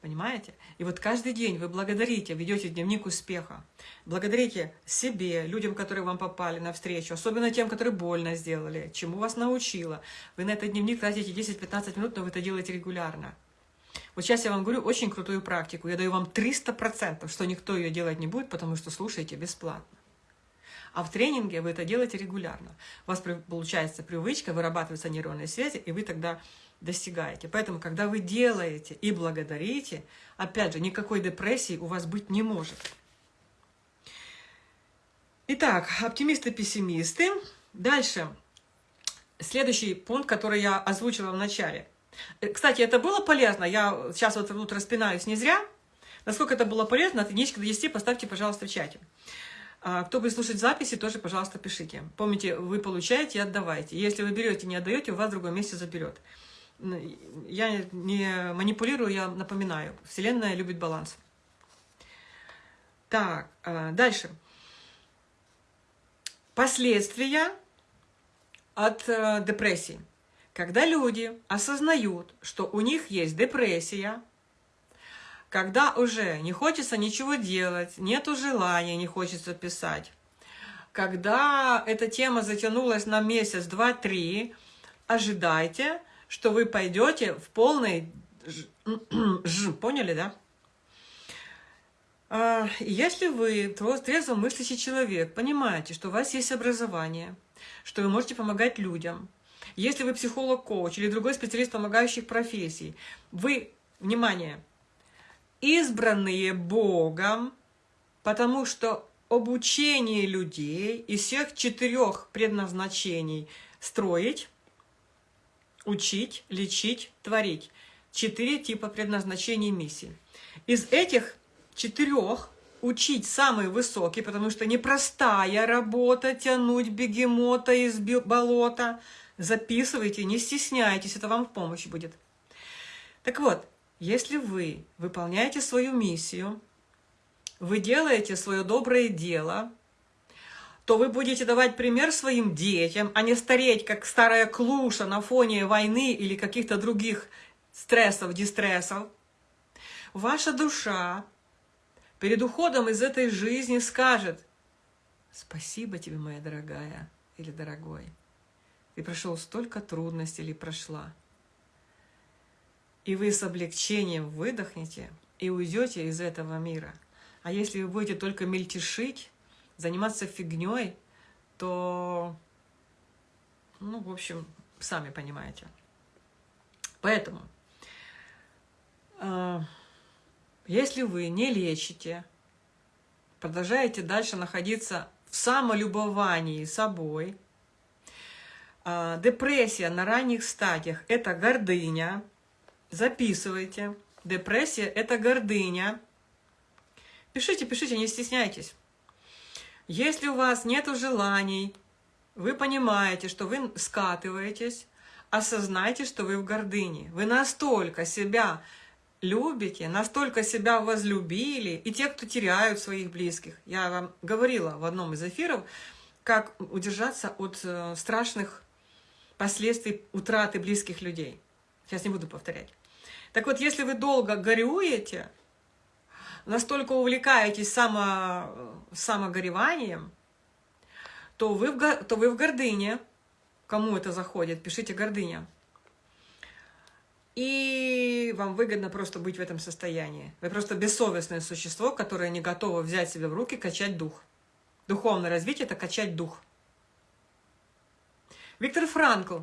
Понимаете? И вот каждый день вы благодарите, ведете дневник успеха. Благодарите себе, людям, которые вам попали навстречу, особенно тем, которые больно сделали, чему вас научила. Вы на этот дневник тратите 10-15 минут, но вы это делаете регулярно. Вот сейчас я вам говорю очень крутую практику. Я даю вам 300%, что никто ее делать не будет, потому что слушаете бесплатно. А в тренинге вы это делаете регулярно. У вас получается привычка, вырабатываются нейронные связи, и вы тогда достигаете. Поэтому, когда вы делаете и благодарите, опять же, никакой депрессии у вас быть не может. Итак, оптимисты-пессимисты. Дальше. Следующий пункт, который я озвучила в начале – кстати, это было полезно. Я сейчас вот тут распинаюсь не зря. Насколько это было полезно, от единички до 10 поставьте, пожалуйста, в чате. А, кто будет слушать записи, тоже, пожалуйста, пишите. Помните, вы получаете и отдавайте. Если вы берете не отдаете, у вас в другом месте заберет. Я не манипулирую, я напоминаю. Вселенная любит баланс. Так, а, дальше. Последствия от э, депрессии. Когда люди осознают, что у них есть депрессия, когда уже не хочется ничего делать, нету желания, не хочется писать, когда эта тема затянулась на месяц, два, три, ожидайте, что вы пойдете в полный ж, поняли, да? А, если вы трезво мыслящий человек, понимаете, что у вас есть образование, что вы можете помогать людям, если вы психолог-коуч или другой специалист помогающих профессий, вы, внимание, избранные Богом, потому что обучение людей из всех четырех предназначений строить, учить, лечить, творить. Четыре типа предназначений миссии. Из этих четырех учить самый высокий, потому что непростая работа тянуть бегемота из болота. Записывайте, не стесняйтесь, это вам в помощь будет. Так вот, если вы выполняете свою миссию, вы делаете свое доброе дело, то вы будете давать пример своим детям, а не стареть, как старая клуша на фоне войны или каких-то других стрессов, дистрессов. Ваша душа перед уходом из этой жизни скажет «Спасибо тебе, моя дорогая или дорогой, ты прошел столько трудностей или прошла». И вы с облегчением выдохнете и уйдете из этого мира. А если вы будете только мельтешить, заниматься фигней, то, ну, в общем, сами понимаете. Поэтому э, если вы не лечите, продолжаете дальше находиться в самолюбовании собой, депрессия на ранних стадиях – это гордыня. Записывайте. Депрессия – это гордыня. Пишите, пишите, не стесняйтесь. Если у вас нет желаний, вы понимаете, что вы скатываетесь, осознайте, что вы в гордыне. Вы настолько себя любите, настолько себя возлюбили, и те, кто теряют своих близких. Я вам говорила в одном из эфиров, как удержаться от э, страшных последствий утраты близких людей. Сейчас не буду повторять. Так вот, если вы долго горюете, настолько увлекаетесь само, самогореванием, то вы, в, то вы в гордыне. Кому это заходит, пишите «гордыня». И вам выгодно просто быть в этом состоянии. Вы просто бессовестное существо, которое не готово взять себя в руки, качать дух. Духовное развитие – это качать дух. Виктор Франкл,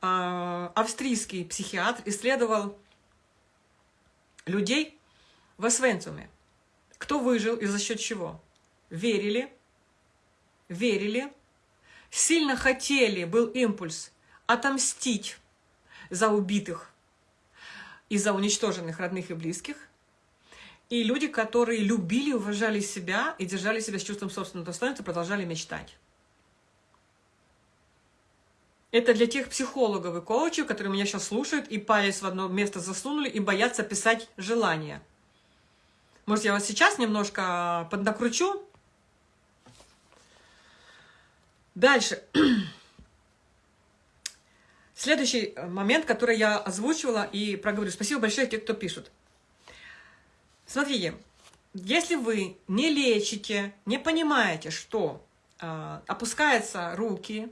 а, австрийский психиатр, исследовал людей в Освенциуме. Кто выжил и за счет чего? Верили, верили, сильно хотели, был импульс отомстить за убитых и за уничтоженных родных и близких, и люди, которые любили, уважали себя и держали себя с чувством собственного достоинства, продолжали мечтать. Это для тех психологов и коучей, которые меня сейчас слушают и палец в одно место засунули и боятся писать желания. Может, я вас сейчас немножко поднакручу? Дальше. Следующий момент, который я озвучивала и проговорю. Спасибо большое тем, кто пишут. Смотрите, если вы не лечите, не понимаете, что э, опускаются руки,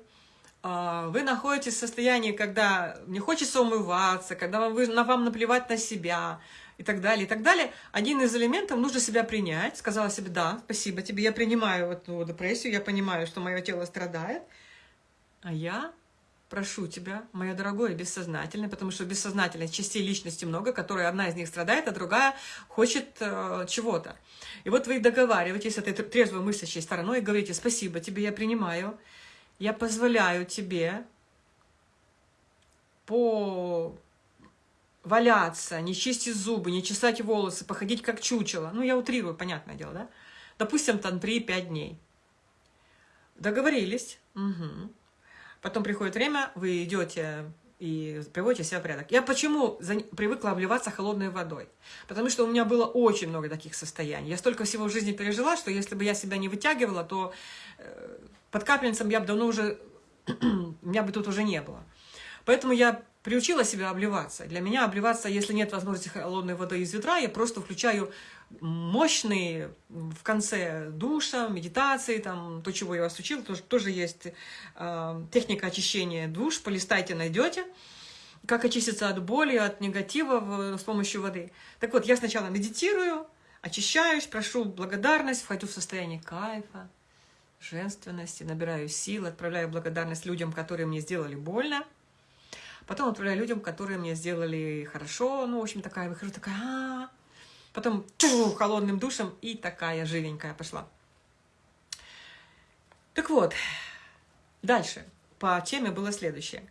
вы находитесь в состоянии, когда не хочется умываться, когда вам, вы, на вам наплевать на себя и так далее, и так далее, один из элементов нужно себя принять. Сказала себе, да, спасибо тебе, я принимаю эту депрессию, я понимаю, что мое тело страдает, а я прошу тебя, моя дорогое, бессознательное, потому что бессознательной частей личности много, которые одна из них страдает, а другая хочет э, чего-то. И вот вы договариваетесь с этой трезвой мыслящей стороной и говорите, спасибо тебе, я принимаю, я позволяю тебе по валяться, не чистить зубы, не чесать волосы, походить как чучело. Ну, я утрирую, понятное дело, да? Допустим, там 3-5 дней. Договорились. Угу. Потом приходит время, вы идете и приводите себя в порядок. Я почему привыкла обливаться холодной водой? Потому что у меня было очень много таких состояний. Я столько всего в жизни пережила, что если бы я себя не вытягивала, то э, под капельницем я бы давно уже... меня бы тут уже не было. Поэтому я приучила себя обливаться. Для меня обливаться, если нет возможности холодной воды из ведра, я просто включаю мощные в конце душа, медитации, там, то, чего я вас учила, тоже, тоже есть э, техника очищения душ, полистайте, найдете, как очиститься от боли, от негатива в, с помощью воды. Так вот, я сначала медитирую, очищаюсь, прошу благодарность, вхожу в состояние кайфа, женственности, набираю сил, отправляю благодарность людям, которые мне сделали больно, потом отправляю людям, которые мне сделали хорошо, ну, в общем, такая, выхожу такая, а -а -а. потом чу, холодным душем и такая живенькая пошла. Так вот, дальше по теме было следующее.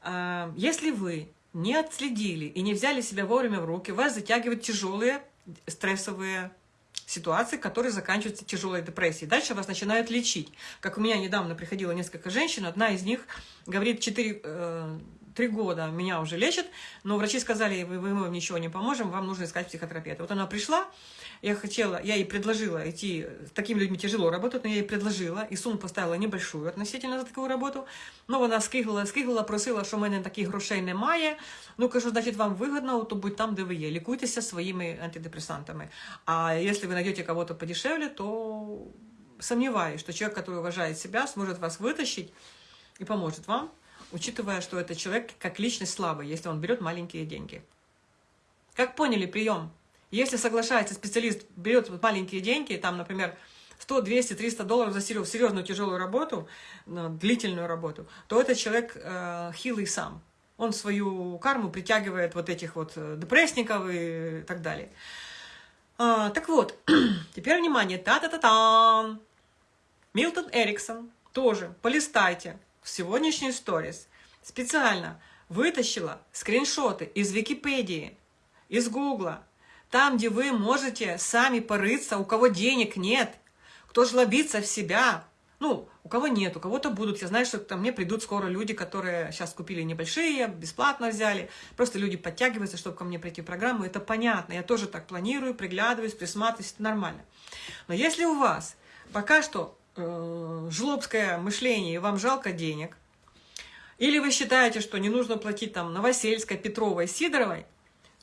А, если вы не отследили и не взяли себя вовремя в руки, вас затягивают тяжелые стрессовые ситуации, которые заканчиваются тяжелой депрессией. Дальше вас начинают лечить. Как у меня недавно приходило несколько женщин, одна из них говорит, 4, э, 3 года меня уже лечат, но врачи сказали, вы, мы вам ничего не поможем, вам нужно искать психотерапевта. Вот она пришла, я хотела, я ей предложила идти, с такими людьми тяжело работать, но я ей предложила, и сумму поставила небольшую относительно за такую работу, но вона скигла, скигла, просила, що в мене таких грошей немає, ну, кажу, значить, вам выгодно, то будь там, де ви є, лікуйтеся своїми антидепрессантами. А если вы найдете кого-то подешевле, то сомневаюсь, что человек, который уважает себя, сможет вас вытащить и поможет вам, учитывая, что этот человек как личность слабый, если он берет маленькие деньги. Как поняли прием? Если соглашается специалист, берет маленькие деньги, там, например, 100, 200, 300 долларов за серьезную тяжелую работу, длительную работу, то этот человек э, хилый сам. Он свою карму притягивает вот этих вот э, депрессников и так далее. А, так вот, теперь внимание, та-та-та-та! Милтон Эриксон тоже, полистайте, в сегодняшний сторис специально вытащила скриншоты из Википедии, из Гугла, там, где вы можете сами порыться, у кого денег нет, кто жлобится в себя. Ну, у кого нет, у кого-то будут. Я знаю, что ко мне придут скоро люди, которые сейчас купили небольшие, бесплатно взяли. Просто люди подтягиваются, чтобы ко мне прийти в программу. Это понятно. Я тоже так планирую, приглядываюсь, присматриваюсь. Это нормально. Но если у вас пока что э, жлобское мышление, и вам жалко денег, или вы считаете, что не нужно платить там Новосельской, Петровой, Сидоровой,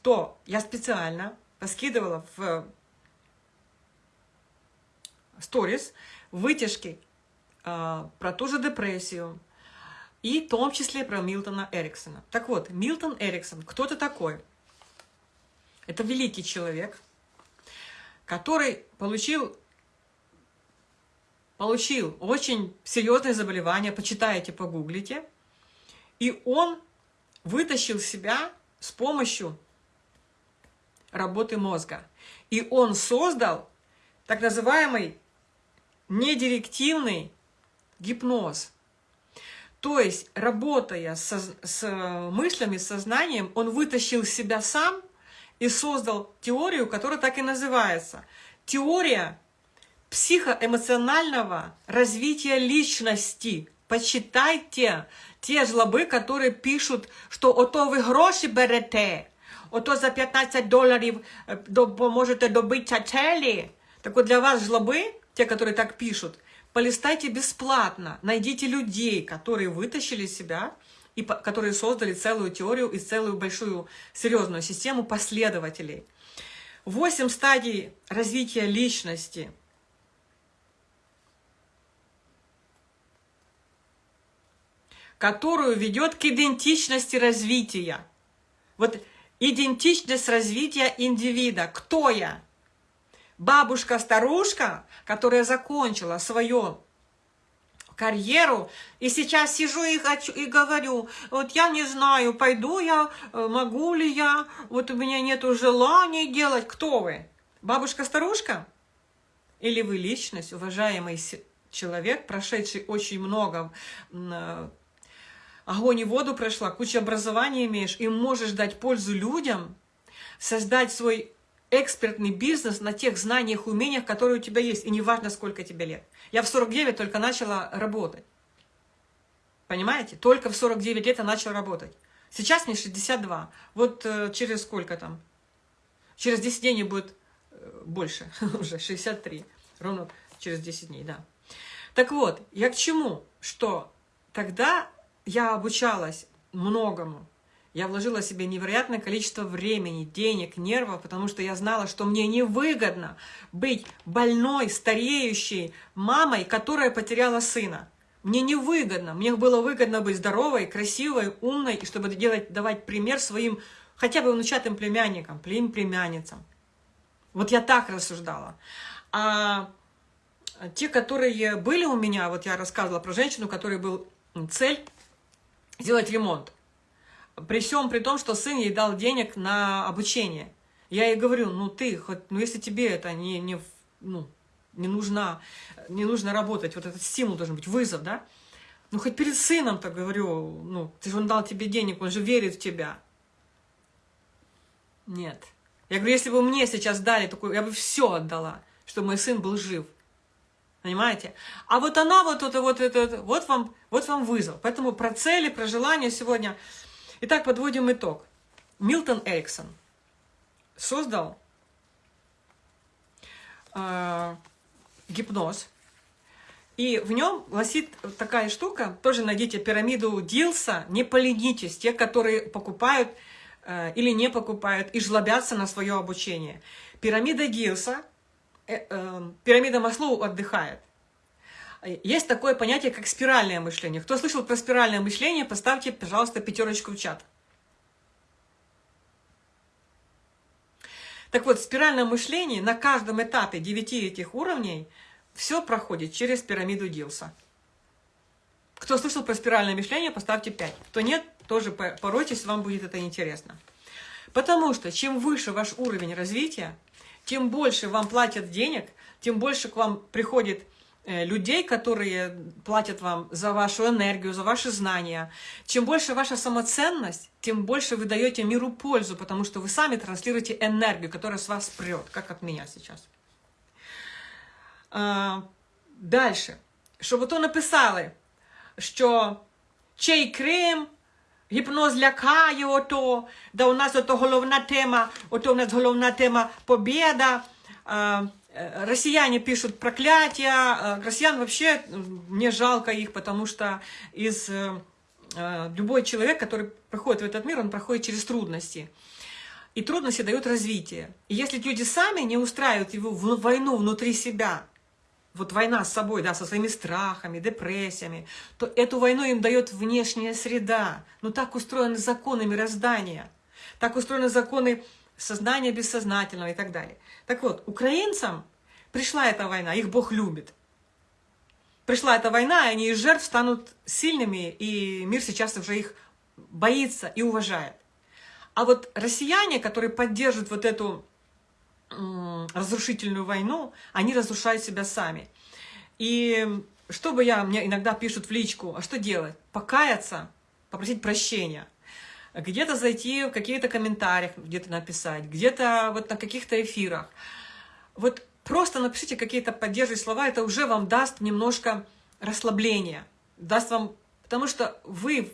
то я специально поскидывала в сторис вытяжки э, про ту же депрессию, и в том числе про Милтона Эриксона. Так вот, Милтон Эриксон, кто это такой? Это великий человек, который получил, получил очень серьезное заболевание, почитайте, погуглите, и он вытащил себя с помощью работы мозга. И он создал так называемый недирективный гипноз. То есть, работая со, с мыслями, с сознанием, он вытащил себя сам и создал теорию, которая так и называется. Теория психоэмоционального развития личности. Почитайте те жлобы, которые пишут, что «ото вы гроши берете», ото за 15 доларів можете добити цели. Так вот для вас жлобы, те, которые так пишут, полистайте бесплатно, найдите людей, которые вытащили себя, и которые создали целую теорию и целую большую серьезную систему последователей. Восемь стадий развития личности. которую ведет к идентичности развития. Вот Идентичность развития индивида. Кто я? Бабушка-старушка, которая закончила свою карьеру, и сейчас сижу и хочу и говорю, вот я не знаю, пойду я, э, могу ли я, вот у меня нет желания делать. Кто вы? Бабушка-старушка? Или вы личность, уважаемый человек, прошедший очень много э, огонь и воду прошла, кучу образования имеешь, и можешь дать пользу людям, создать свой экспертный бизнес на тех знаниях, умениях, которые у тебя есть, и неважно, сколько тебе лет. Я в 49 только начала работать. Понимаете? Только в 49 лет я начала работать. Сейчас мне 62. Вот э, через сколько там? Через 10 дней будет э, больше, уже 63. Ровно через 10 дней, да. Так вот, я к чему? Что тогда я обучалась многому. Я вложила себе невероятное количество времени, денег, нервов, потому что я знала, что мне невыгодно быть больной, стареющей мамой, которая потеряла сына. Мне невыгодно. Мне было выгодно быть здоровой, красивой, умной, и чтобы делать, давать пример своим хотя бы внучатым племянникам, племянницам. Вот я так рассуждала. А те, которые были у меня, вот я рассказывала про женщину, у которой был цель сделать ремонт. При всем при том, что сын ей дал денег на обучение. Я ей говорю, ну ты, хоть, ну если тебе это не, не, ну, не, нужно, не нужно работать, вот этот стимул должен быть, вызов, да? Ну хоть перед сыном-то говорю, ну, ты же он дал тебе денег, он же верит в тебя. Нет. Я говорю, если бы мне сейчас дали такую, я бы все отдала, чтобы мой сын был жив. Понимаете? А вот она вот это вот это вот вам вот вам вызов. Поэтому про цели, про желания сегодня. Итак, подводим итог. Милтон Эриксон создал э, гипноз. И в нем гласит такая штука, тоже найдите пирамиду Дилса, не поленитесь, те, которые покупают э, или не покупают и жлобятся на свое обучение. Пирамида Дилса Э, эм, пирамида Маслоу отдыхает. Есть такое понятие, как спиральное мышление. Кто слышал про спиральное мышление, поставьте, пожалуйста, пятерочку в чат. Так вот, спиральное мышление на каждом этапе девяти этих уровней все проходит через пирамиду Дилса. Кто слышал про спиральное мышление, поставьте 5. Кто нет, тоже поройтесь, вам будет это интересно. Потому что чем выше ваш уровень развития, тем больше вам платят денег, тем больше к вам приходит э, людей, которые платят вам за вашу энергию, за ваши знания. Чем больше ваша самоценность, тем больше вы даете миру пользу, потому что вы сами транслируете энергию, которая с вас прет, как от меня сейчас. А, дальше. Чтобы то написали, що чей крем Гіпноз лякає ото, да у нас ото головна тема, ото у нас головна тема победа. Россияне пишут проклятия, россиян вообще мне жалко их, потому что из любой человек, который проходит в этот мир, он проходит через трудности. И трудности дают развитие. И если люди сами не устраивают его в войну внутри себя, вот война с собой, да, со своими страхами, депрессиями, то эту войну им дает внешняя среда. Ну так устроены законы мироздания, так устроены законы сознания бессознательного и так далее. Так вот, украинцам пришла эта война, их Бог любит. Пришла эта война, и они из жертв станут сильными, и мир сейчас уже их боится и уважает. А вот россияне, которые поддерживают вот эту разрушительную войну, они разрушают себя сами. И что бы я, мне иногда пишут в личку, а что делать? Покаяться, попросить прощения. Где-то зайти в какие-то комментариях, где-то написать, где-то вот на каких-то эфирах. Вот просто напишите какие-то поддерживающие слова, это уже вам даст немножко расслабления, даст вам, потому что вы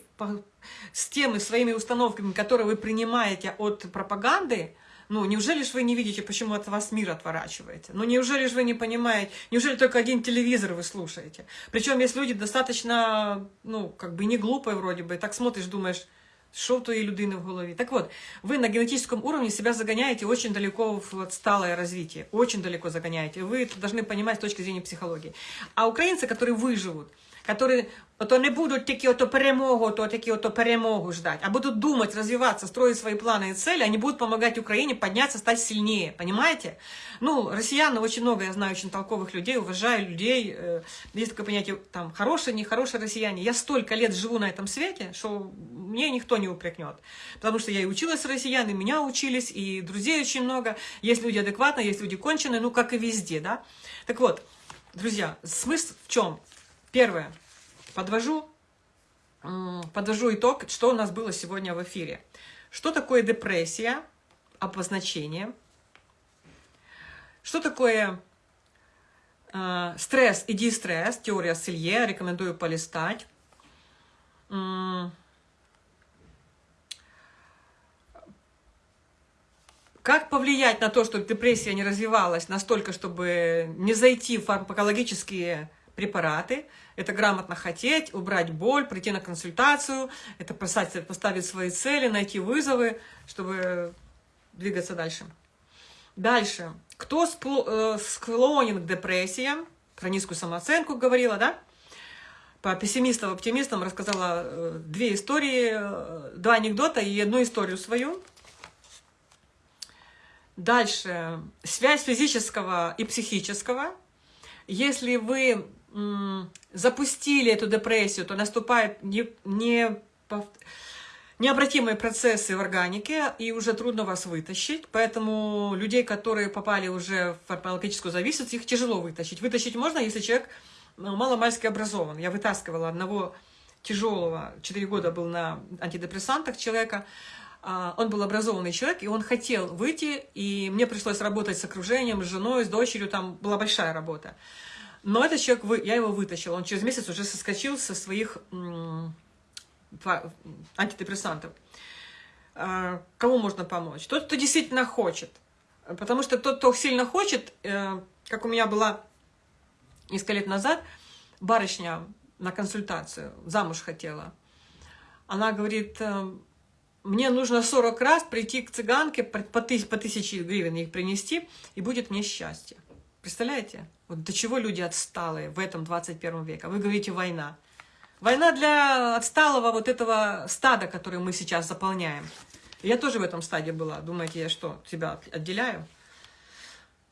с теми своими установками, которые вы принимаете от пропаганды, ну, неужели же вы не видите, почему от вас мир отворачиваете? Ну, неужели же вы не понимаете? Неужели только один телевизор вы слушаете? Причем есть люди достаточно, ну, как бы не глупые вроде бы, так смотришь, думаешь, що в тої людини в голове? Так вот, вы на генетическом уровне себя загоняете очень далеко в отсталое развитие, очень далеко загоняете. Вы это должны понимать с точки зрения психологии. А украинцы, которые выживут, которые ото не будуть тільки ото перемогу, то тільки ото перемогу ждать, а будут думать, развиваться, строить свои планы и цели, они будут помогать Украине подняться, стать сильнее, понимаете? Ну, россиян, очень много, я знаю очень толковых людей, уважаю людей, э, есть такое понятие, там, хорошие, нехорошие россияне. Я столько лет живу на этом свете, что мне никто не упрекнет, потому что я и училась с россиян, и меня учились, и друзей очень много, есть люди адекватные, есть люди конченые, ну, как и везде, да? Так вот, друзья, смысл в чем? Первое. Подвожу, подвожу итог, что у нас было сегодня в эфире. Что такое депрессия? Обозначение. Что такое э, стресс и дистресс? Теория Селье. Рекомендую полистать. Как повлиять на то, чтобы депрессия не развивалась настолько, чтобы не зайти в фармакологические препараты. Это грамотно хотеть, убрать боль, прийти на консультацию, это поставить, свои цели, найти вызовы, чтобы двигаться дальше. Дальше. Кто э, склонен к депрессиям, про низкую самооценку говорила, да? По пессимистам, оптимистам рассказала э, две истории, э, два анекдота и одну историю свою. Дальше. Связь физического и психического. Если вы запустили эту депрессию, то наступает не, не, необратимые процессы в органике, и уже трудно вас вытащить. Поэтому людей, которые попали уже в фармакологическую зависимость, их тяжело вытащить. Вытащить можно, если человек ну, маломальски образован. Я вытаскивала одного тяжелого, 4 года был на антидепрессантах человека, а, он был образованный человек, и он хотел выйти, и мне пришлось работать с окружением, с женой, с дочерью, там была большая работа. Но этот человек, я его вытащила, он через месяц уже соскочил со своих антидепрессантов. А, кому можно помочь? Тот, кто действительно хочет. Потому что тот, кто сильно хочет, э, как у меня была несколько лет назад, барышня на консультацию, замуж хотела. Она говорит, э, мне нужно 40 раз прийти к цыганке, по, тысяч, тысяче гривен их принести, и будет мне счастье. Представляете? Вот до чего люди отсталые в этом 21 веке. Вы говорите «война». Война для отсталого вот этого стада, который мы сейчас заполняем. Я тоже в этом стаде была. Думаете, я что, тебя отделяю?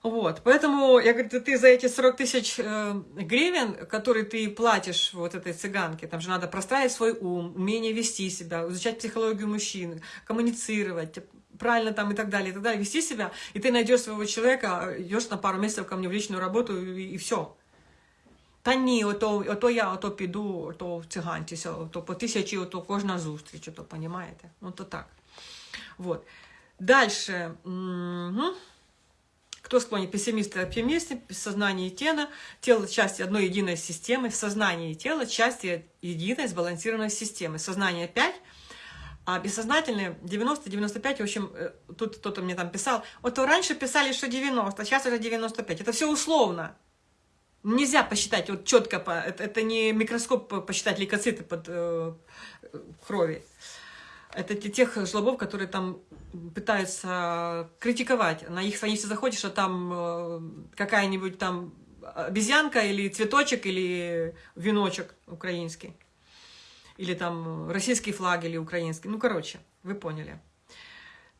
Вот, поэтому, я говорю, ты за эти 40 тысяч э, гривен, которые ты платишь вот этой цыганке, там же надо простраивать свой ум, умение вести себя, изучать психологию мужчин, коммуницировать, правильно там и так далее, и так далее, вести себя, и ты найдешь своего человека, идешь на пару месяцев ко мне в личную работу, и, и все. Та ні, ото, ото я ото піду, ото цигантися, ото по тисячі, ото кожна зустріч, ото, понимаете? Ну, то так. Вот. Дальше. Угу. Кто склонен пессимисты и оптимисты, сознание и тело, тело части одной единой системы, сознание и тело части единой сбалансированной системы. Сознание 5, а бессознательное 90-95, в общем, э, тут кто-то мне там писал, вот раньше писали, что 90, сейчас уже 95. Это все условно. Нельзя посчитать вот четко, это, это не микроскоп посчитать лейкоциты под э, крови. Это тех жлобов, которые там пытаются критиковать. На их странице заходишь, а там э, какая-нибудь там обезьянка или цветочек, или веночек украинский. Или там российский флаг, или украинский. Ну, короче, вы поняли.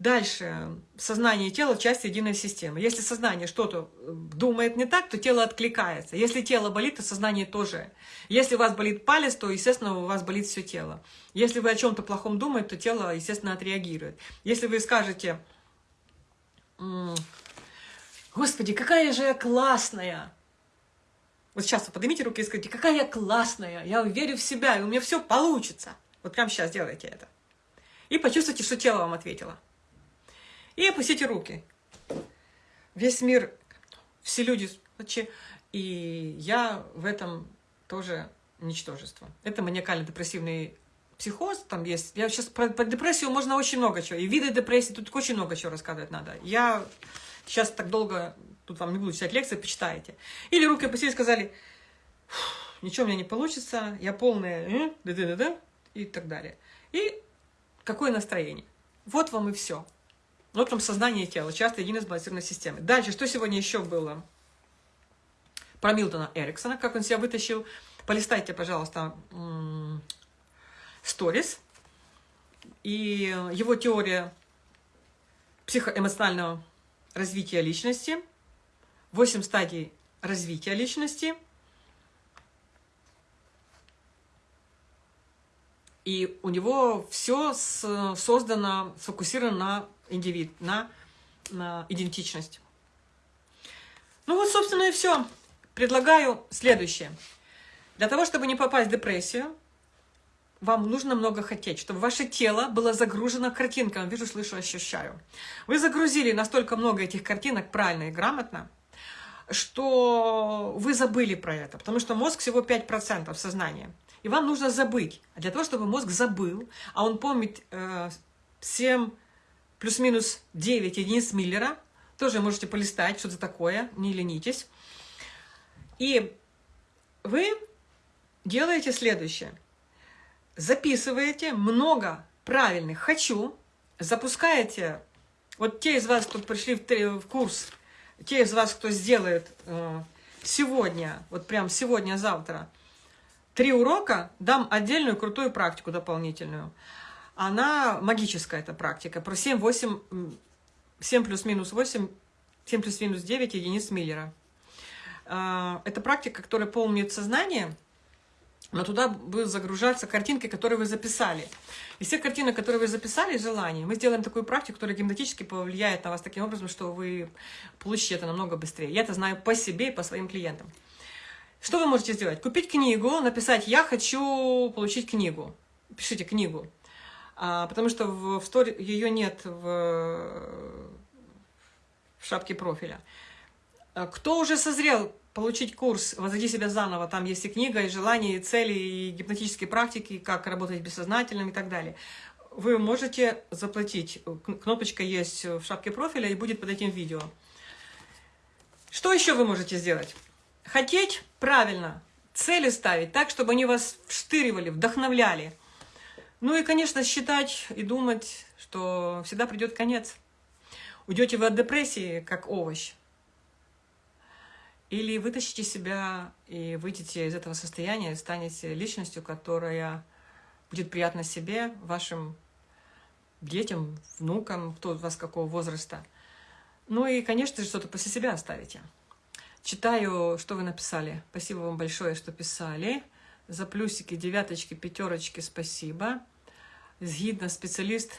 Дальше. Сознание и тело – часть единой системы. Если сознание что-то э, думает не так, то тело откликается. Если тело болит, то сознание тоже. Если у вас болит палец, то, естественно, у вас болит все тело. Если вы о чем-то плохом думаете, то тело, естественно, отреагирует. Если вы скажете, «Господи, какая же я классная!» Вот сейчас вы поднимите руки и скажите, «Какая я классная! Я верю в себя, и у меня все получится!» Вот прямо сейчас делайте это. И почувствуйте, что тело вам ответило. И опустите руки. Весь мир, все люди, и я в этом тоже ничтожество. Это маниакально-депрессивный психоз, там есть. Я сейчас про, про депрессию можно очень много чего. И виды депрессии, тут очень много чего рассказывать надо. Я сейчас так долго, тут вам не буду читать лекции, почитаете. Или руки опустили и сказали, ничего у меня не получится, я полная, да -да -да -да", и так далее. И какое настроение. Вот вам и все. Вот вам сознание и тело, часто единая сбалансированной системы. Дальше, что сегодня еще было? Про Милтона Эриксона, как он себя вытащил. Полистайте, пожалуйста, сторис. И его теория психоэмоционального развития личности. Восемь стадий развития личности. И у него все создано, сфокусировано на индивид, на, на идентичность. Ну вот, собственно, и все. Предлагаю следующее. Для того, чтобы не попасть в депрессию, вам нужно много хотеть, чтобы ваше тело было загружено картинками. Вижу, слышу, ощущаю. Вы загрузили настолько много этих картинок правильно и грамотно, что вы забыли про это, потому что мозг всего 5% сознания. И вам нужно забыть. А для того, чтобы мозг забыл, а он помнит э, 7 плюс-минус 9 единиц Миллера. Тоже можете полистать, что это такое, не ленитесь. И вы делаете следующее. Записываете много правильных «хочу», запускаете, вот те из вас, кто пришли в курс, те из вас, кто сделает э, сегодня, вот прям сегодня-завтра, три урока, дам отдельную крутую практику дополнительную – она магическая, эта практика, про 7-8 7 плюс-минус 8, 7 плюс-минус 9 единиц Миллера. А, это практика, которая полнит сознание, но туда будут загружаться картинки, которые вы записали. Из всех картинок, которые вы записали, желания, мы сделаем такую практику, которая гипнотически повлияет на вас таким образом, что вы получите это намного быстрее. Я это знаю по себе и по своим клиентам. Что вы можете сделать? Купить книгу, написать «Я хочу получить книгу». Пишите книгу. А, потому что в, в стори ее нет в, в шапке профиля. А кто уже созрел получить курс «Возводи себя заново», там есть и книга, и желания, и цели, и гипнотические практики, как работать бессознательным и так далее. Вы можете заплатить. Кнопочка есть в шапке профиля и будет под этим видео. Что еще вы можете сделать? Хотеть правильно, цели ставить так, чтобы они вас вштыривали, вдохновляли – ну и, конечно, считать и думать, что всегда придет конец. Уйдете вы от депрессии, как овощ. Или вытащите себя и выйдете из этого состояния, и станете личностью, которая будет приятна себе, вашим детям, внукам, кто у вас какого возраста. Ну и, конечно же, что-то после себя оставите. Читаю, что вы написали. Спасибо вам большое, что писали. За плюсики, девяточки, пятерочки спасибо. згідно спеціаліст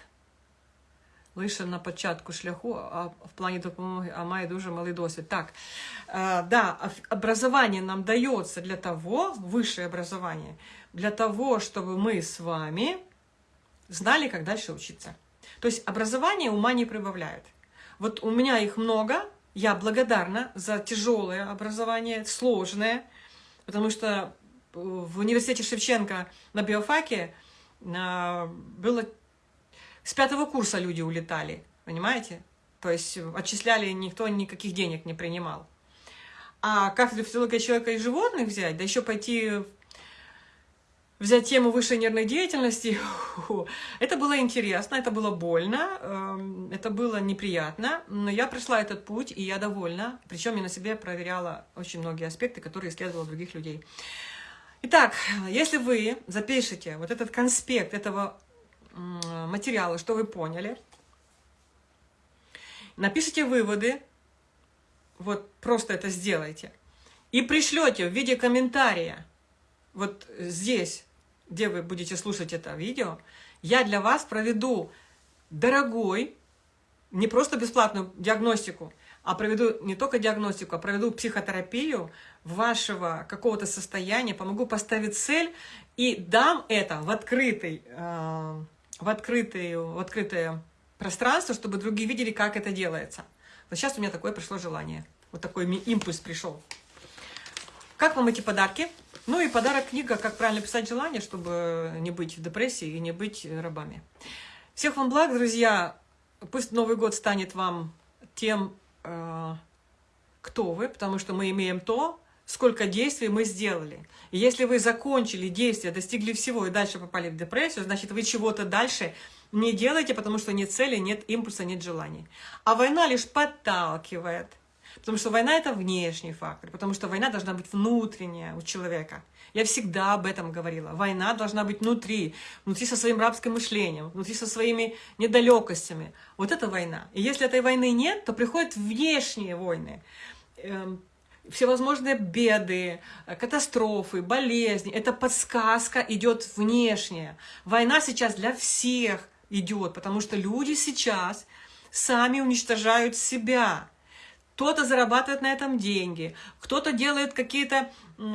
лише на початку шляху, а в плане допомоги, а має дуже малий досвід. Так, э, да, образование нам дается для того, высшее образование, для того, чтобы мы с вами знали, как дальше учиться. То есть образование ума не прибавляет. Вот у меня их много, я благодарна за тяжелое образование, сложное, потому что в университете Шевченко на биофаке было... С пятого курса люди улетали, понимаете? То есть отчисляли, никто никаких денег не принимал. А кафедру физиологии человека и животных взять, да еще пойти взять тему высшей нервной деятельности, это было интересно, это было больно, эм, это было неприятно, но я прошла этот путь, и я довольна. Причем я на себе проверяла очень многие аспекты, которые исследовала других людей. Итак, если вы запишете вот этот конспект этого материала, что вы поняли, напишите выводы, вот просто это сделайте, и пришлете в виде комментария, вот здесь, где вы будете слушать это видео, я для вас проведу дорогой, не просто бесплатную диагностику, а проведу не только диагностику, а проведу психотерапию вашего какого-то состояния, помогу поставить цель и дам это в, открытый, э, в, открытый, в открытое пространство, чтобы другие видели, как это делается. Вот сейчас у меня такое пришло желание. Вот такой импульс пришел. Как вам эти подарки? Ну и подарок книга «Как правильно писать желание», чтобы не быть в депрессии и не быть рабами. Всех вам благ, друзья. Пусть Новый год станет вам тем Э, кто вы, потому что мы имеем то, сколько действий мы сделали. И если вы закончили действия, достигли всего и дальше попали в депрессию, значит, вы чего-то дальше не делаете, потому что нет цели, нет импульса, нет желаний. А война лишь подталкивает. Потому что война – это внешний фактор, потому что война должна быть внутренняя у человека – я всегда об этом говорила. Война должна быть внутри, внутри со своим рабским мышлением, внутри со своими недалекостями. Вот это война. И если этой войны нет, то приходят внешние войны. Всевозможные беды, катастрофы, болезни. Это подсказка идет внешняя. Война сейчас для всех идет, потому что люди сейчас сами уничтожают себя. Кто-то зарабатывает на этом деньги, кто-то делает какие-то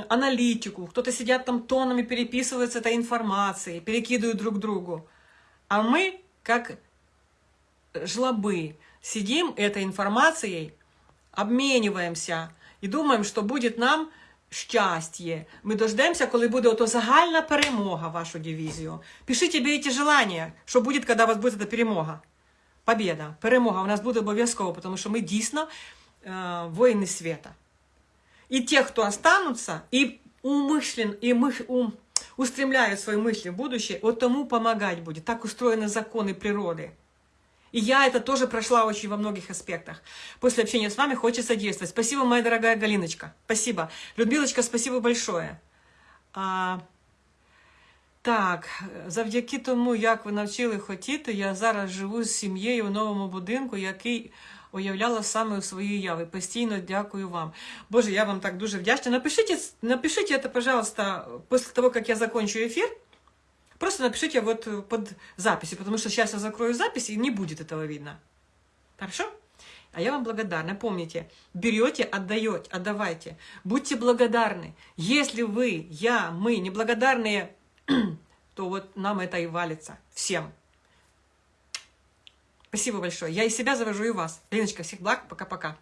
аналитику, кто-то сидят там тоннами, переписываются этой информацией, перекидывают друг другу. А мы, как жлобы, сидим этой информацией, обмениваемся и думаем, что будет нам щастя. Ми дождемося, коли буде ото загальна перемога вашу дивізію. Пишіть бійте желання, що буде, коли у вас буде перемога. Побіда, перемога у нас буде обов'язково, тому що ми дійсно э, воїни света. И те, кто останутся, и умышлен, и мы, ум, устремляют свои мысли в будущее, вот тому помогать будет. Так устроены законы природы. И я это тоже прошла очень во многих аспектах. После общения с вами хочется действовать. Спасибо, моя дорогая Галиночка. Спасибо. Людмилочка, спасибо большое. А... Так, завдяки тому, як ви навчили хотіти, я зараз живу з сім'єю у новому будинку, який уявляла саме у своїй яви. Постійно дякую вам. Боже, я вам так дуже вдячна. Напишите, напишите это, пожалуйста, после того, как я закончу эфир. Просто напишите вот под записью, потому что сейчас я закрою запись, и не будет этого видно. Хорошо? А я вам благодарна. Помните, берете, отдаете, отдавайте. Будьте благодарны. Если вы, я, мы неблагодарные, то вот нам это и валится. Всем. Спасибо большое. Я и себя завожу, и вас. Леночка, всех благ. Пока-пока.